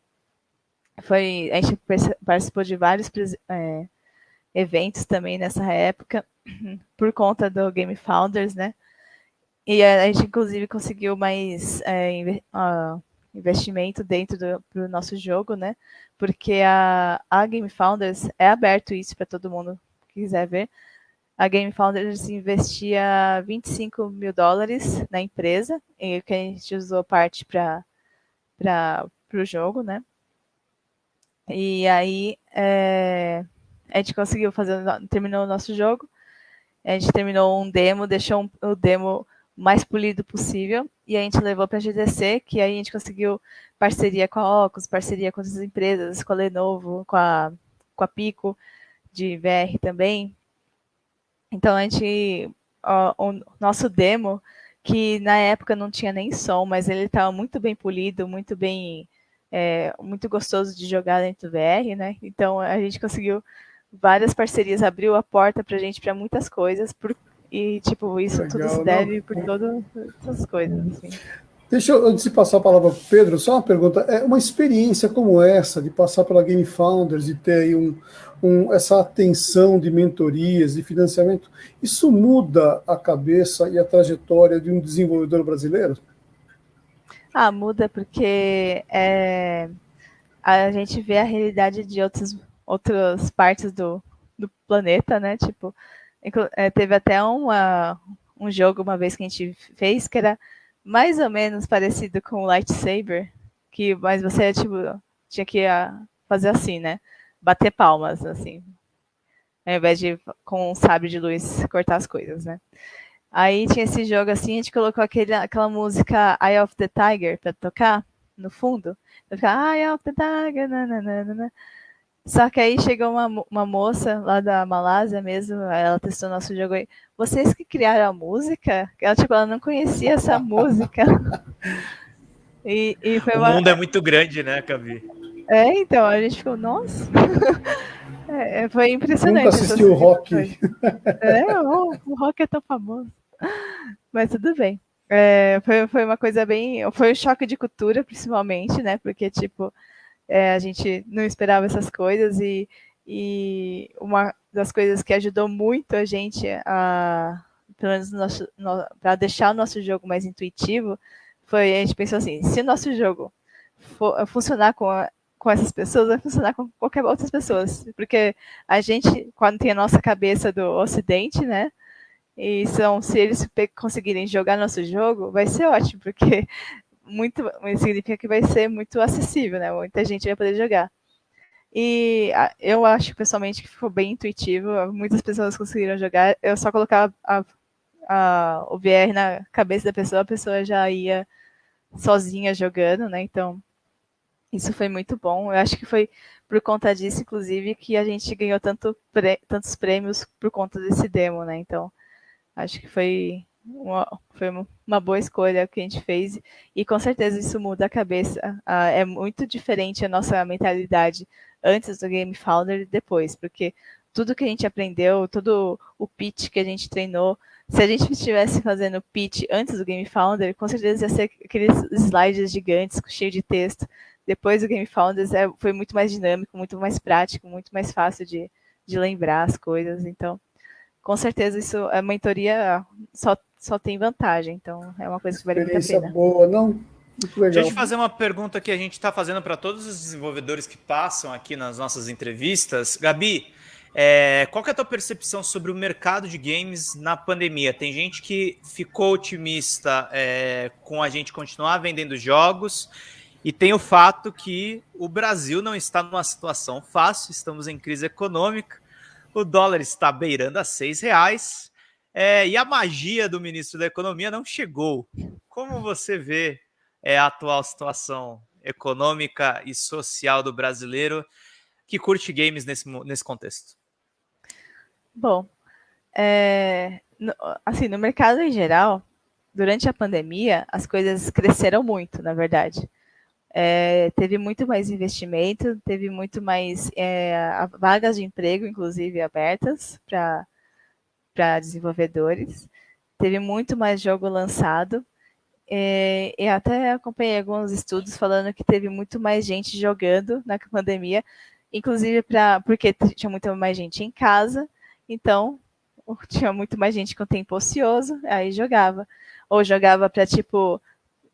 S2: foi, a gente participou de vários é, eventos também nessa época, por conta do Game Founders, né? E a gente, inclusive, conseguiu mais é, uh, investimento dentro do pro nosso jogo, né? Porque a, a Game Founders é aberto isso para todo mundo que quiser ver a Game Founders investia 25 mil dólares na empresa, e que a gente usou parte para o jogo, né? E aí é, a gente conseguiu fazer, terminou o nosso jogo, a gente terminou um demo, deixou um, o demo mais polido possível, e a gente levou para a GDC, que aí a gente conseguiu parceria com a Ocus, parceria com outras empresas, com a Lenovo, com a, com a Pico, de VR também, então a gente, ó, o nosso demo, que na época não tinha nem som, mas ele estava muito bem polido, muito bem, é, muito gostoso de jogar dentro do VR, né? Então a gente conseguiu várias parcerias, abriu a porta para a gente para muitas coisas, por, e tipo isso Legal, tudo se deve não? por todas essas coisas. Assim.
S3: Deixa eu, antes de passar a palavra para o Pedro, só uma pergunta. É uma experiência como essa, de passar pela Game Founders e ter aí um, um, essa atenção de mentorias, de financiamento, isso muda a cabeça e a trajetória de um desenvolvedor brasileiro?
S2: Ah, muda porque é, a gente vê a realidade de outros, outras partes do, do planeta, né? Tipo, é, teve até uma, um jogo uma vez que a gente fez que era mais ou menos parecido com o Lightsaber, que, mas você tipo, tinha que ah, fazer assim, né? Bater palmas, assim. Ao invés de com um sabre de luz cortar as coisas, né? Aí tinha esse jogo assim, a gente colocou aquele, aquela música Eye of the Tiger para tocar no fundo. Eu ficava, Eye of the Tiger, nananana. Só que aí chegou uma, uma moça lá da Malásia mesmo, ela testou nosso jogo aí. Vocês que criaram a música? Ela, tipo, ela não conhecia essa música.
S1: E, e foi o uma... mundo é muito grande, né, Cavi?
S2: É, então, a gente ficou, nossa. É, é, foi impressionante. Nunca
S3: assistiu o rock.
S2: É, o, o rock é tão famoso. Mas tudo bem. É, foi, foi uma coisa bem. Foi um choque de cultura, principalmente, né? Porque, tipo, é, a gente não esperava essas coisas e, e uma das coisas que ajudou muito a gente a, pelo menos no, para deixar o nosso jogo mais intuitivo, foi a gente pensou assim, se o nosso jogo for, funcionar com, a, com essas pessoas, vai funcionar com qualquer outras pessoas, porque a gente, quando tem a nossa cabeça do Ocidente, né, e são, se eles conseguirem jogar nosso jogo, vai ser ótimo, porque muito significa que vai ser muito acessível, né? Muita gente vai poder jogar. E eu acho pessoalmente que ficou bem intuitivo, muitas pessoas conseguiram jogar. Eu só colocava a, a, o VR na cabeça da pessoa, a pessoa já ia sozinha jogando, né? Então, isso foi muito bom. Eu acho que foi por conta disso, inclusive, que a gente ganhou tanto tantos prêmios por conta desse demo, né? Então, acho que foi uma, foi uma boa escolha que a gente fez e com certeza isso muda a cabeça. Uh, é muito diferente a nossa mentalidade antes do Game Founder e depois, porque tudo que a gente aprendeu, todo o pitch que a gente treinou, se a gente estivesse fazendo pitch antes do Game Founder, com certeza ia ser aqueles slides gigantes, cheio de texto. Depois do Game Founders é, foi muito mais dinâmico, muito mais prático, muito mais fácil de, de lembrar as coisas. Então, com certeza isso a mentoria só só tem vantagem. Então, é uma coisa que vale muito a pena.
S3: boa, não?
S1: Muito legal. Deixa eu fazer uma pergunta que a gente está fazendo para todos os desenvolvedores que passam aqui nas nossas entrevistas. Gabi, é, qual é a tua percepção sobre o mercado de games na pandemia? Tem gente que ficou otimista é, com a gente continuar vendendo jogos e tem o fato que o Brasil não está numa situação fácil, estamos em crise econômica, o dólar está beirando a seis reais é, e a magia do ministro da Economia não chegou. Como você vê é, a atual situação econômica e social do brasileiro que curte games nesse, nesse contexto?
S2: Bom, é, no, assim, no mercado em geral, durante a pandemia, as coisas cresceram muito, na verdade. É, teve muito mais investimento, teve muito mais é, vagas de emprego, inclusive, abertas para para desenvolvedores. Teve muito mais jogo lançado. E, e, até acompanhei alguns estudos falando que teve muito mais gente jogando na pandemia, inclusive pra, porque tinha muito mais gente em casa, então tinha muito mais gente com tempo ocioso, aí jogava. Ou jogava para, tipo,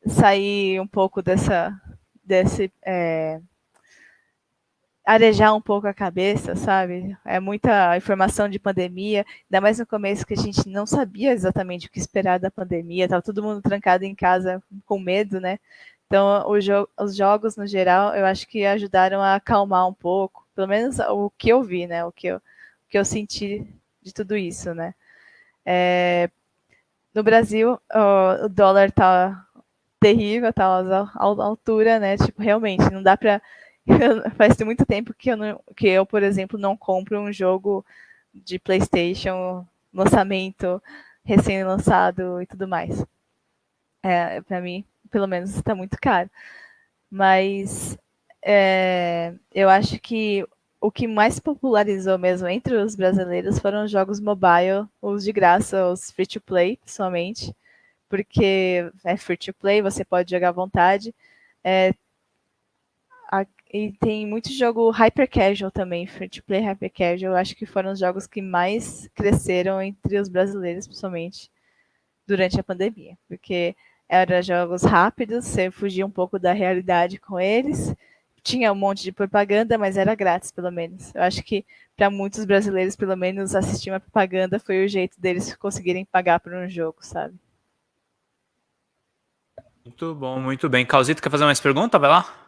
S2: sair um pouco dessa, desse, é, arejar um pouco a cabeça, sabe? É muita informação de pandemia, ainda mais no começo que a gente não sabia exatamente o que esperar da pandemia, estava todo mundo trancado em casa com medo, né? Então, jo os jogos, no geral, eu acho que ajudaram a acalmar um pouco, pelo menos o que eu vi, né? O que eu, o que eu senti de tudo isso, né? É, no Brasil, o, dólar tá terrível, tá à altura, né? Tipo, realmente, não dá para faz muito tempo que eu, não, que eu, por exemplo, não compro um jogo de PlayStation, lançamento recém-lançado e tudo mais. É, para mim, pelo menos, está muito caro. Mas é, eu acho que o que mais popularizou mesmo entre os brasileiros foram os jogos mobile, os de graça, os free to play, somente, porque é free to play, você pode jogar à vontade. É, e tem muito jogo hyper casual também, free to play hyper casual. Eu acho que foram os jogos que mais cresceram entre os brasileiros, principalmente durante a pandemia, porque eram jogos rápidos, você fugia um pouco da realidade com eles tinha um monte de propaganda, mas era grátis, pelo menos. Eu acho que para muitos brasileiros, pelo menos, assistir uma propaganda foi o jeito deles conseguirem pagar por um jogo, sabe?
S1: Muito bom, muito bem. Causito, quer fazer mais pergunta? Vai lá.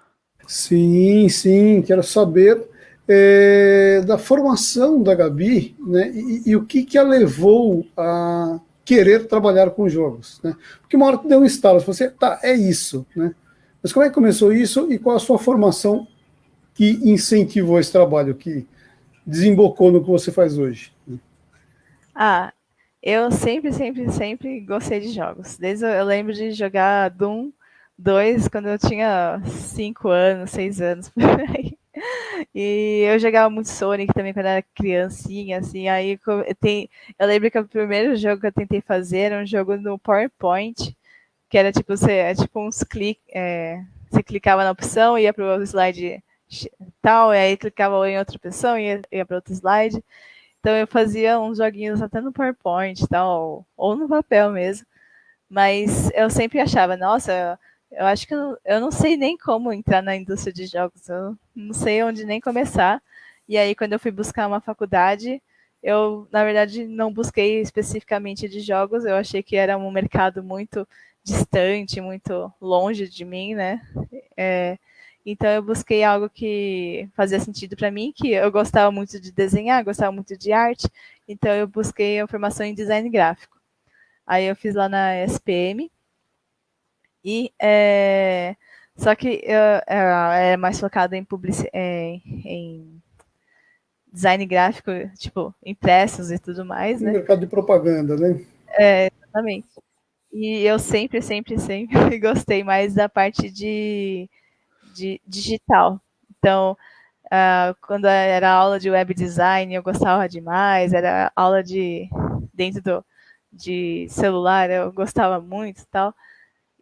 S3: Sim, sim, quero saber é, da formação da Gabi, né, e, e, o que que a levou a querer trabalhar com jogos, né? Porque uma hora tu deu um estalo, você, tá, é isso, né? Mas como é que começou isso e qual a sua formação que incentivou esse trabalho, que desembocou no que você faz hoje?
S2: Ah, eu sempre, sempre, sempre gostei de jogos. Desde eu lembro de jogar Doom 2 quando eu tinha 5 anos, 6 anos. E eu jogava muito Sonic também quando era criancinha, assim. Aí eu, tem, eu lembro que o primeiro jogo que eu tentei fazer era um jogo no PowerPoint que era tipo, você, é tipo uns cliques, é, você clicava na opção, ia para o slide tal, e aí clicava em outra opção, ia, ia para outro slide. Então eu fazia uns joguinhos até no PowerPoint tal, ou no papel mesmo. Mas eu sempre achava, nossa, eu acho que eu, eu não sei nem como entrar na indústria de jogos, eu não sei onde nem começar. E aí, quando eu fui buscar uma faculdade, eu, na verdade, não busquei especificamente de jogos, eu achei que era um mercado muito distante, muito longe de mim, né? É, então eu busquei algo que fazia sentido para mim, que eu gostava muito de desenhar, gostava muito de arte, então eu busquei a formação em design gráfico. Aí eu fiz lá na SPM e é, só que é, é mais focado em publicidade, é, em design gráfico, tipo impressos e tudo mais, né?
S3: Mercado de propaganda, né?
S2: É, exatamente. E eu sempre, sempre, sempre gostei mais da parte de, de digital. Então, uh, quando era aula de web design, eu gostava demais, era aula de dentro do, de celular, eu gostava muito e tal.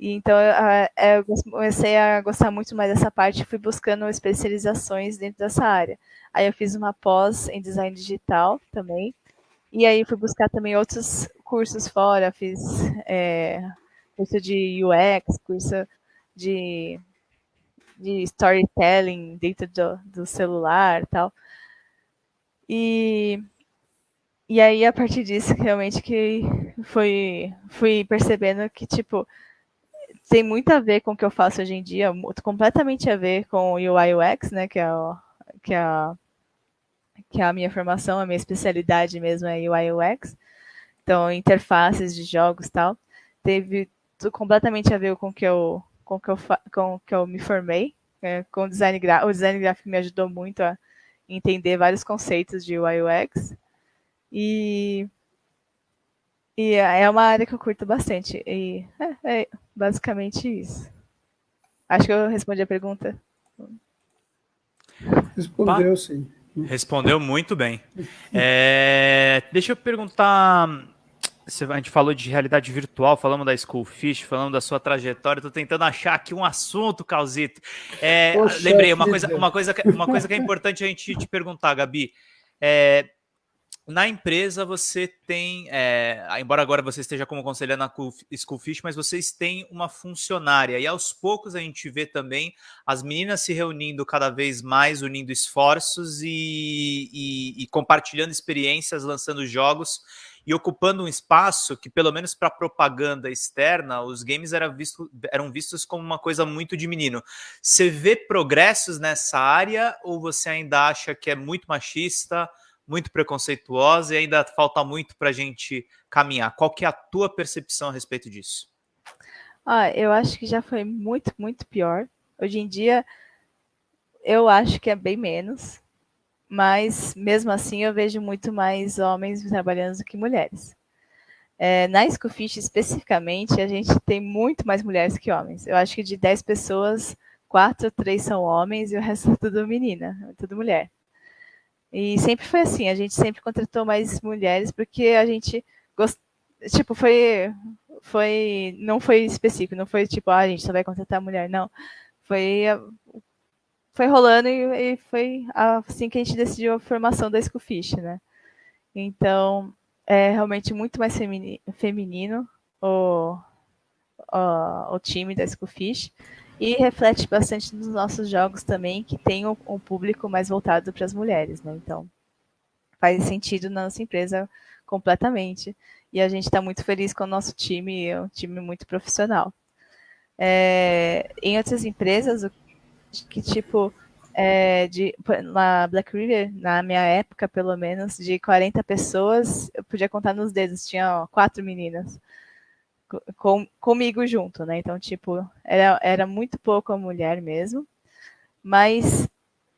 S2: E então uh, eu comecei a gostar muito mais dessa parte e fui buscando especializações dentro dessa área. Aí eu fiz uma pós em design digital também. E aí fui buscar também outros cursos fora, fiz é, curso de UX, curso de, de storytelling dentro do, do celular e tal. E, e aí, a partir disso, realmente que fui, fui percebendo que, tipo, tem muito a ver com o que eu faço hoje em dia, completamente a ver com o UI UX, né, que é, o, que é, a, que é a minha formação, a minha especialidade mesmo é UI UX. Então, interfaces de jogos tal. Teve completamente a ver com que eu, com que eu, com que eu me formei. É, com o design gráfico. O design gráfico me ajudou muito a entender vários conceitos de UI UX. E, e é uma área que eu curto bastante. E é, é basicamente isso. Acho que eu respondi a pergunta.
S3: Respondeu, sim.
S1: Respondeu muito bem. É, deixa eu perguntar. A gente falou de realidade virtual, falamos da Schoolfish, falamos da sua trajetória. Estou tentando achar aqui um assunto, Calzito. É, lembrei, uma coisa, uma, coisa, uma coisa que é importante a gente te perguntar, Gabi. É, na empresa você tem, é, embora agora você esteja como conselheira na Schoolfish, mas vocês têm uma funcionária e aos poucos a gente vê também as meninas se reunindo cada vez mais, unindo esforços e, e, e compartilhando experiências, lançando jogos e ocupando um espaço que, pelo menos para propaganda externa, os games visto, eram vistos como uma coisa muito de menino. Você vê progressos nessa área ou você ainda acha que é muito machista? Muito preconceituosa e ainda falta muito para a gente caminhar. Qual que é a tua percepção a respeito disso?
S2: Ah, eu acho que já foi muito, muito pior. Hoje em dia, eu acho que é bem menos, mas mesmo assim eu vejo muito mais homens trabalhando do que mulheres. É, na Scofish, especificamente, a gente tem muito mais mulheres que homens. Eu acho que de 10 pessoas, quatro, três são homens e o resto é tudo menina, tudo mulher. E sempre foi assim, a gente sempre contratou mais mulheres porque a gente gost... tipo, foi foi não foi específico, não foi tipo, ah, a gente só vai contratar mulher, não. Foi foi rolando e, e foi assim que a gente decidiu a formação da Schoolfish, né? Então, é realmente muito mais feminino o, o, o time da Schoolfish e reflete bastante nos nossos jogos também, que tem um, um público mais voltado para as mulheres, né? Então, faz sentido na nossa empresa completamente. E a gente está muito feliz com o nosso time, é um time muito profissional. É, em outras empresas, que tipo, é, de, na Black River, na minha época, pelo menos, de 40 pessoas, eu podia contar nos dedos, tinha ó, quatro meninas com, comigo junto, né? Então, tipo, era, era muito pouco a mulher mesmo, mas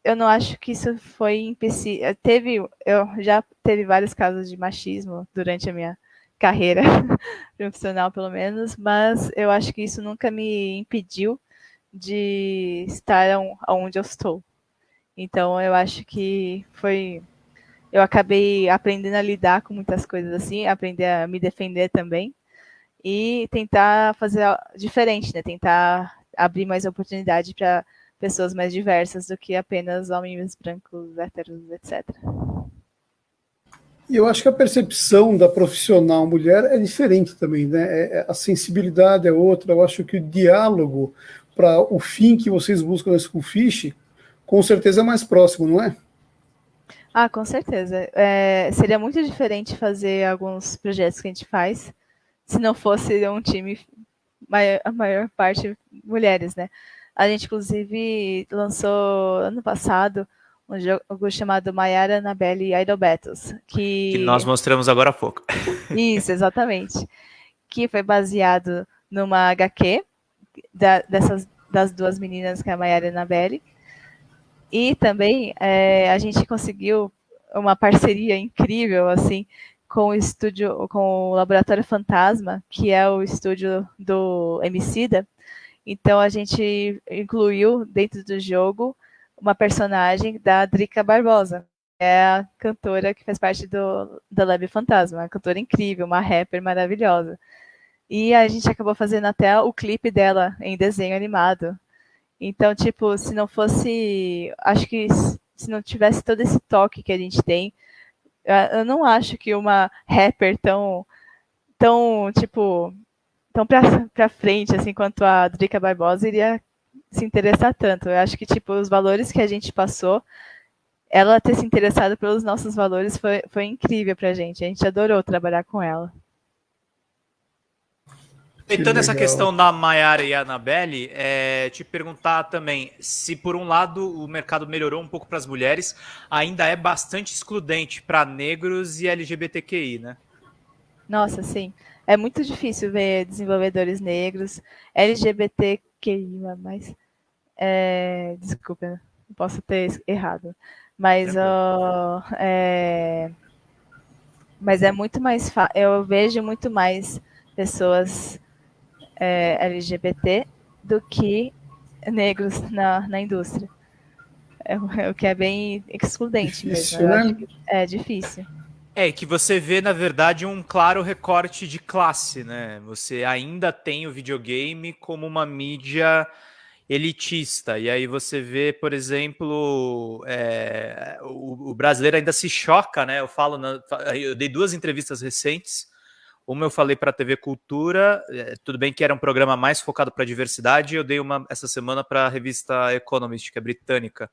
S2: eu não acho que isso foi empecilho. Teve, eu já teve vários casos de machismo durante a minha carreira profissional, pelo menos, mas eu acho que isso nunca me impediu de estar onde eu estou. Então, eu acho que foi. Eu acabei aprendendo a lidar com muitas coisas assim, aprender a me defender também e tentar fazer diferente, né? Tentar abrir mais oportunidade para pessoas mais diversas do que apenas homens brancos, héteros, etc.
S3: E eu acho que a percepção da profissional mulher é diferente também, né? É, é, a sensibilidade é outra. Eu acho que o diálogo para o fim que vocês buscam na Schoolfish, com certeza é mais próximo, não é?
S2: Ah, com certeza. É, seria muito diferente fazer alguns projetos que a gente faz se não fosse um time, a maior parte mulheres, né? A gente, inclusive, lançou ano passado um jogo chamado Mayara Annabelle Idol Battles. Que...
S1: que nós mostramos agora há pouco.
S2: Isso, exatamente. Que foi baseado numa HQ da, dessas, das duas meninas, que é a Mayara e a Annabelle. E também é, a gente conseguiu uma parceria incrível, assim, com o estúdio, com o Laboratório Fantasma, que é o estúdio do Emicida. Então a gente incluiu dentro do jogo uma personagem da Drica Barbosa, é a cantora que faz parte do da Lab Fantasma, uma cantora incrível, uma rapper maravilhosa. E a gente acabou fazendo até o clipe dela em desenho animado. Então, tipo, se não fosse, acho que se não tivesse todo esse toque que a gente tem, eu não acho que uma rapper tão, tão tipo, tão pra, pra frente, assim, quanto a Drica Barbosa iria se interessar tanto. Eu acho que, tipo, os valores que a gente passou, ela ter se interessado pelos nossos valores foi, foi incrível pra gente. A gente adorou trabalhar com ela.
S1: Aproveitando essa questão da Maiara e Annabelle, é, te perguntar também se, por um lado, o mercado melhorou um pouco para as mulheres, ainda é bastante excludente para negros e LGBTQI, né?
S2: Nossa, sim. É muito difícil ver desenvolvedores negros, LGBTQI, mas. É, desculpa, posso ter errado. Mas, é, mas é muito mais. Eu vejo muito mais pessoas é, LGBT do que negros na, na indústria. É, é, o que é bem excludente difícil, mesmo. Né? É difícil.
S1: É, que você vê, na verdade, um claro recorte de classe, né? Você ainda tem o videogame como uma mídia elitista. E aí você vê, por exemplo, é, o, o, brasileiro ainda se choca, né? Eu falo, na, eu dei duas entrevistas recentes uma eu falei para a TV Cultura, é, tudo bem que era um programa mais focado para diversidade, eu dei uma essa semana para a revista Economist, que é britânica.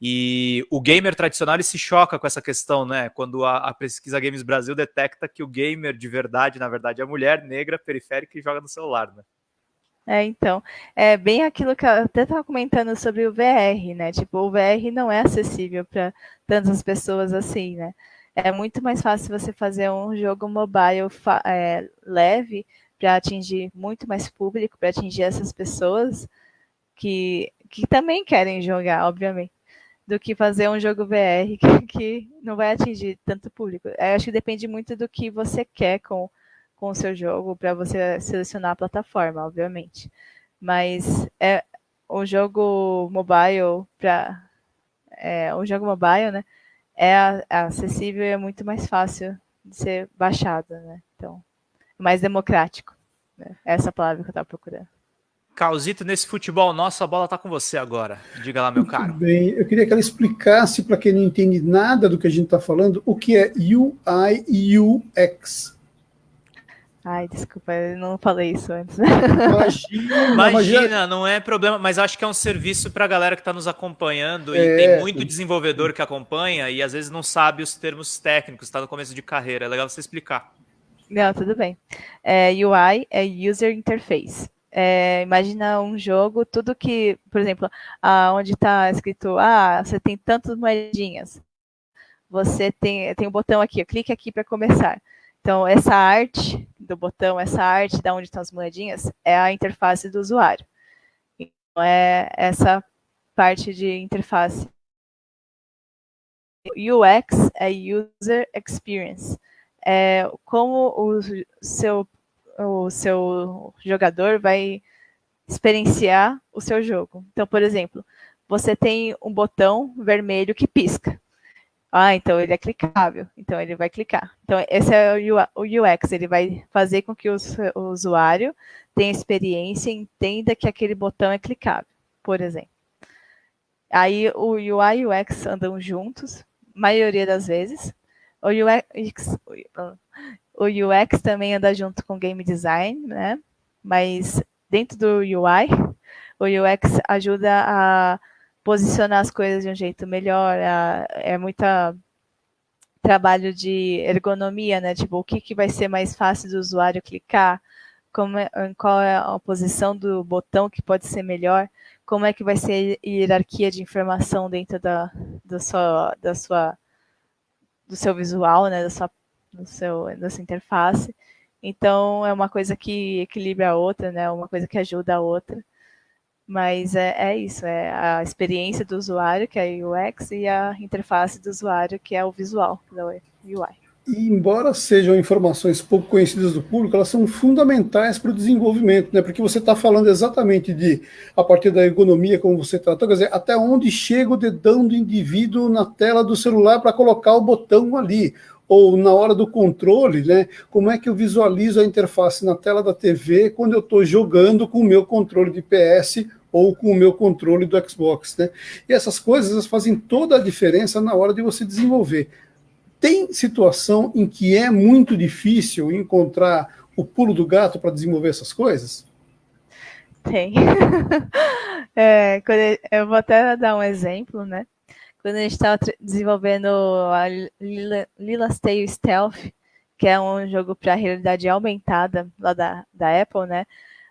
S1: E o gamer tradicional se choca com essa questão, né? Quando a, a, pesquisa Games Brasil detecta que o gamer de verdade, na verdade, é a mulher negra, periférica e joga no celular, né?
S2: É, então, é bem aquilo que eu até estava comentando sobre o VR, né? Tipo, o VR não é acessível para tantas pessoas assim, né? É muito mais fácil você fazer um jogo mobile é, leve para atingir muito mais público, para atingir essas pessoas que, que também querem jogar, obviamente, do que fazer um jogo VR que, que não vai atingir tanto público. Eu acho que depende muito do que você quer com, com o seu jogo para você selecionar a plataforma, obviamente. Mas é o jogo mobile para é, o jogo mobile, né? É, acessível e é muito mais fácil de ser baixado, né? Então, mais democrático. Né? Essa palavra que eu estava procurando.
S1: Causito, nesse futebol nosso, a bola está com você agora. Diga lá, meu Muito caro.
S3: Bem, eu queria que ela explicasse para quem não entende nada do que a gente está falando, o que é UI e UX.
S2: Ai, desculpa, eu não falei isso antes.
S1: Imagina, imagina, não é problema, mas acho que é um serviço para a galera que está nos acompanhando e é. tem muito desenvolvedor que acompanha e às vezes não sabe os termos técnicos, está no começo de carreira. É legal você explicar.
S2: Não, tudo bem. É, UI é User Interface. É, imagina um jogo, tudo que, por exemplo, ah, onde está escrito, ah, você tem tantas moedinhas. Você tem, tem um botão aqui, clique aqui para começar. Então, essa arte do botão, essa arte da onde estão as moedinhas, é a interface do usuário. Então, é essa parte de interface. UX é User Experience. É como o seu o seu jogador vai experienciar o seu jogo. Então, por exemplo, você tem um botão vermelho que pisca. Ah, então ele é clicável. Então ele vai clicar. Então esse é o UX. Ele vai fazer com que o, usuário tenha experiência e entenda que aquele botão é clicável, por exemplo. Aí o UI e o UX andam juntos, maioria das vezes. O UX, o UX também anda junto com game design, né? Mas dentro do UI, o UX ajuda a posicionar as coisas de um jeito melhor, a, é muita trabalho de ergonomia, né? Tipo, o que, que vai ser mais fácil do usuário clicar, como é, qual é a posição do botão que pode ser melhor, como é que vai ser a hierarquia de informação dentro da, da, sua, da sua do seu visual, né? Da sua no seu, na sua interface. Então, é uma coisa que equilibra a outra, né? Uma coisa que ajuda a outra. Mas é, é isso, é a experiência do usuário, que é a UX, e a interface do usuário, que é o visual da UI.
S3: E embora sejam informações pouco conhecidas do público, elas são fundamentais para o desenvolvimento, né? Porque você está falando exatamente de, a partir da ergonomia, como você tratou, quer dizer, até onde chega o dedão do indivíduo na tela do celular para colocar o botão ali ou na hora do controle, né? Como é que eu visualizo a interface na tela da TV quando eu estou jogando com o meu controle de PS ou com o meu controle do Xbox, né? E essas coisas fazem toda a diferença na hora de você desenvolver. Tem situação em que é muito difícil encontrar o pulo do gato para desenvolver essas coisas?
S2: Tem. é, eu vou até dar um exemplo, né? Quando a gente estava desenvolvendo a Lila, Lila's Tale Stealth, que é um jogo para realidade aumentada lá da, da Apple, né?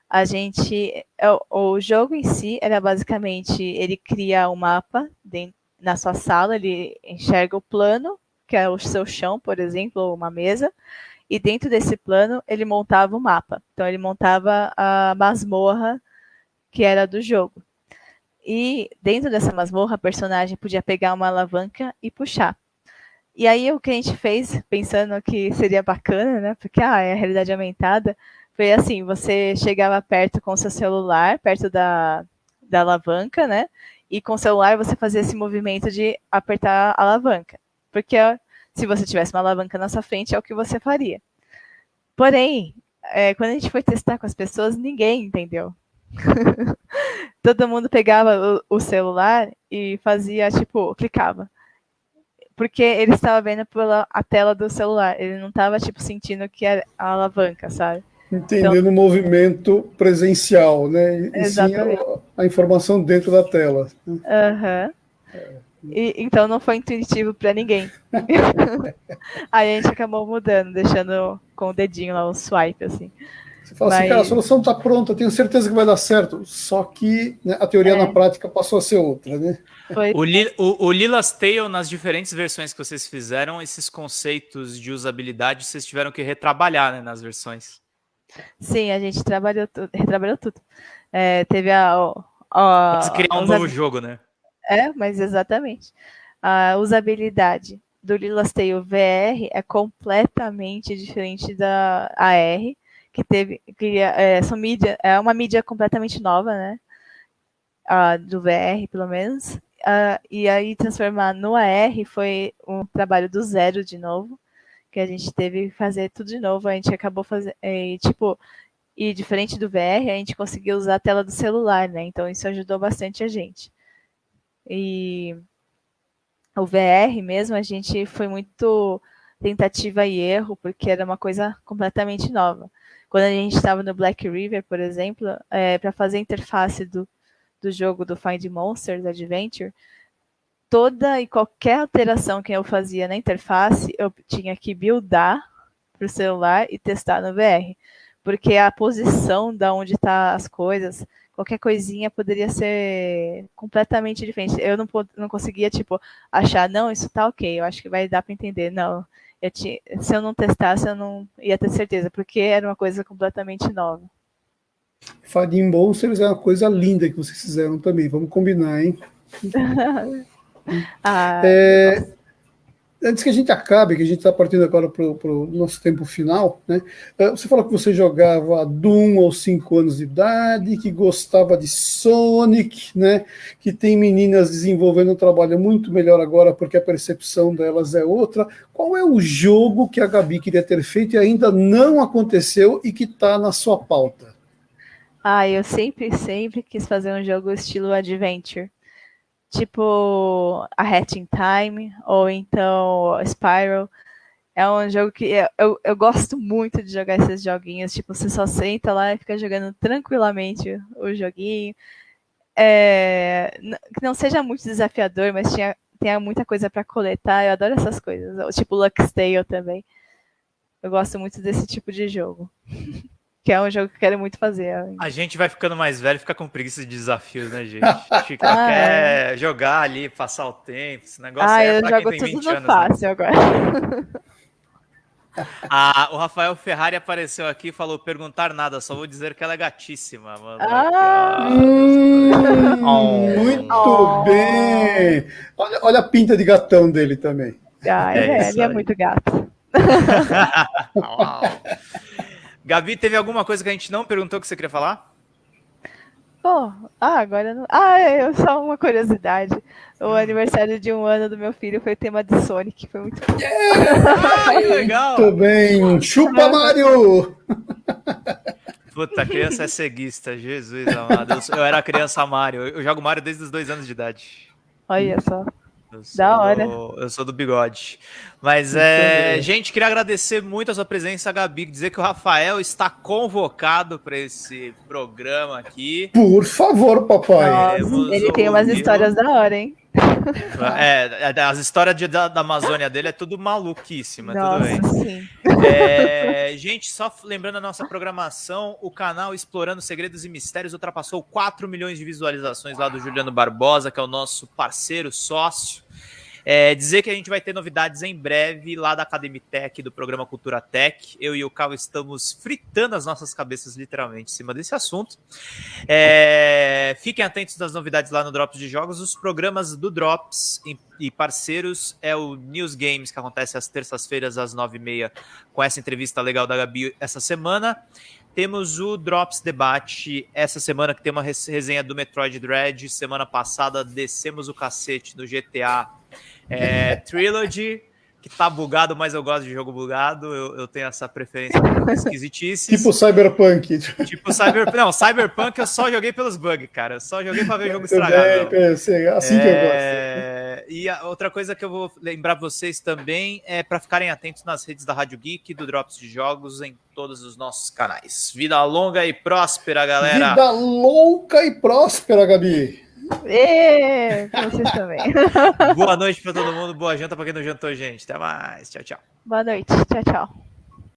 S2: A gente, é, o, o jogo em si era basicamente, ele cria um mapa dentro, na sua sala, ele enxerga o plano, que é o seu chão, por exemplo, ou uma mesa, e dentro desse plano ele montava o um mapa. Então ele montava a masmorra que era do jogo. E dentro dessa masmorra, a personagem podia pegar uma alavanca e puxar. E aí o que a gente fez, pensando que seria bacana, né? Porque ah, é a realidade aumentada, foi assim, você chegava perto com seu celular, perto da, da alavanca, né? E com o celular você fazia esse movimento de apertar a alavanca. Porque se você tivesse uma alavanca na sua frente, é o que você faria. Porém, é, quando a gente foi testar com as pessoas, ninguém entendeu. todo mundo pegava o, o, celular e fazia, tipo, clicava. Porque ele estava vendo pela a tela do celular, ele não estava, tipo, sentindo que era a alavanca, sabe?
S3: Entendendo então, o movimento presencial, né? E exatamente. sim a, a, informação dentro da tela.
S2: Aham. Uhum. É. E, então não foi intuitivo para ninguém. Aí a gente acabou mudando, deixando com o dedinho lá o swipe, assim.
S3: Você fala Mas... assim, cara, a solução está pronta, tenho certeza que vai dar certo. Só que né, a teoria é. na prática passou a ser outra, né?
S1: O, Li, o, o Lila's Tale, nas diferentes versões que vocês fizeram, esses conceitos de usabilidade vocês tiveram que retrabalhar né, nas versões.
S2: Sim, a gente trabalhou tudo, retrabalhou tudo. É, teve a. a,
S1: a criar um novo jogo, né?
S2: É, mas exatamente. A usabilidade do Lilas Tale VR é completamente diferente da AR, que teve que é, são mídia, é uma mídia completamente nova, né? Uh, do VR, pelo menos. Uh, e aí transformar no AR foi um trabalho do zero de novo, que a gente teve que fazer tudo de novo. A gente acabou fazendo, tipo, e diferente do VR, a gente conseguiu usar a tela do celular, né? Então isso ajudou bastante a gente. E o VR mesmo, a gente foi muito tentativa e erro, porque era uma coisa completamente nova. Quando a gente estava no Black River, por exemplo, é, para fazer a interface do, do jogo do Find Monsters Adventure, toda e qualquer alteração que eu fazia na interface, eu tinha que buildar para o celular e testar no VR. Porque a posição da onde tá as coisas, qualquer coisinha poderia ser completamente diferente. Eu não, não conseguia, tipo, achar, não, isso tá ok, eu acho que vai dar para entender. Não, eu tinha, se eu não testasse, eu não ia ter certeza, porque era uma coisa completamente nova.
S3: Fadim Monsters é uma coisa linda que vocês fizeram também, vamos combinar, hein? ah, é, antes que a gente acabe, que a gente está partindo agora para o nosso tempo final, né? Eh, você falou que você jogava Doom aos 5 anos de idade, que gostava de Sonic, né? Que tem meninas desenvolvendo um trabalho muito melhor agora porque a percepção delas é outra. Qual é o jogo que a Gabi queria ter feito e ainda não aconteceu e que está na sua pauta?
S2: Ah, eu sempre, sempre quis fazer um jogo estilo Adventure tipo a Hatching Time, ou então Spiral. É um jogo que eu, eu gosto muito de jogar esses joguinhos. Tipo, você só senta lá e fica jogando tranquilamente o joguinho. É, que não seja muito desafiador, mas tinha, tenha muita coisa para coletar. Eu adoro essas coisas. Tipo Lux Tale também. Eu gosto muito desse tipo de jogo. que é um jogo que eu quero muito fazer.
S1: A gente vai ficando mais velho, fica com preguiça de desafios, né, gente? A gente ah, quer é. jogar ali, passar o tempo, esse negócio
S2: ah, é eu jogo tudo no anos, né? fácil né? agora.
S1: Ah, o Rafael Ferrari apareceu aqui e falou: perguntar nada, só vou dizer que ela é gatíssima. Mano. Ah,
S3: hum, oh. Muito oh. bem! Olha, olha, a pinta de gatão dele também.
S2: Ah, é, é ele é muito gato.
S1: Gabi, teve alguma coisa que a gente não perguntou que você queria falar?
S2: Pô, ah, agora não. Ah, é só uma curiosidade. O hum. aniversário de um ano do meu filho foi tema de Sonic, foi muito.
S3: Yeah! ah, legal! Muito bem, chupa Mario!
S1: Puta, criança é ceguista, Jesus amado. Eu, eu era criança Mario, eu jogo Mario desde os dois anos de idade.
S2: Olha só. Da hora.
S1: eu sou do bigode. Mas, é, gente, queria agradecer muito a sua presença, Gabi. Dizer que o Rafael está convocado para esse programa aqui.
S3: Por favor, papai.
S2: Nossa, ele tem umas histórias da hora, hein?
S1: É, é, as histórias de, da, da, Amazônia dele é tudo maluquíssima, Nossa, tudo bem. É, gente, só lembrando a nossa programação, o canal Explorando Segredos e Mistérios ultrapassou 4 milhões de visualizações lá do Juliano Barbosa, que é o nosso parceiro, sócio. É, dizer que a gente vai ter novidades em breve lá da Academia do programa Cultura Tech. Eu e o Cal estamos fritando as nossas cabeças literalmente em cima desse assunto. É, fiquem atentos das novidades lá no Drops de Jogos. Os programas do Drops e parceiros é o News Games, que acontece às terças-feiras às nove e meia, com essa entrevista legal da Gabi essa semana. Temos o Drops Debate essa semana, que tem uma resenha do Metroid Dread. Semana passada, descemos o cacete no GTA é, Trilogy, que tá bugado, mas eu gosto de jogo bugado. Eu, eu tenho essa preferência esquisitíssima.
S3: tipo Cyberpunk.
S1: Tipo Cyberpunk. Não, Cyberpunk eu só joguei pelos bugs, cara. Eu só joguei pra ver o jogo estragado.
S3: Bem, assim é... que eu gosto.
S1: E a outra coisa que eu vou lembrar vocês também é para ficarem atentos nas redes da Rádio Geek, do Drops de Jogos, em todos os nossos canais. Vida longa e próspera, galera.
S3: Vida louca e próspera, Gabi.
S2: E vocês também.
S1: Boa noite para todo mundo, boa janta para quem não jantou, gente. Até mais. Tchau, tchau.
S2: Boa noite. Tchau, tchau.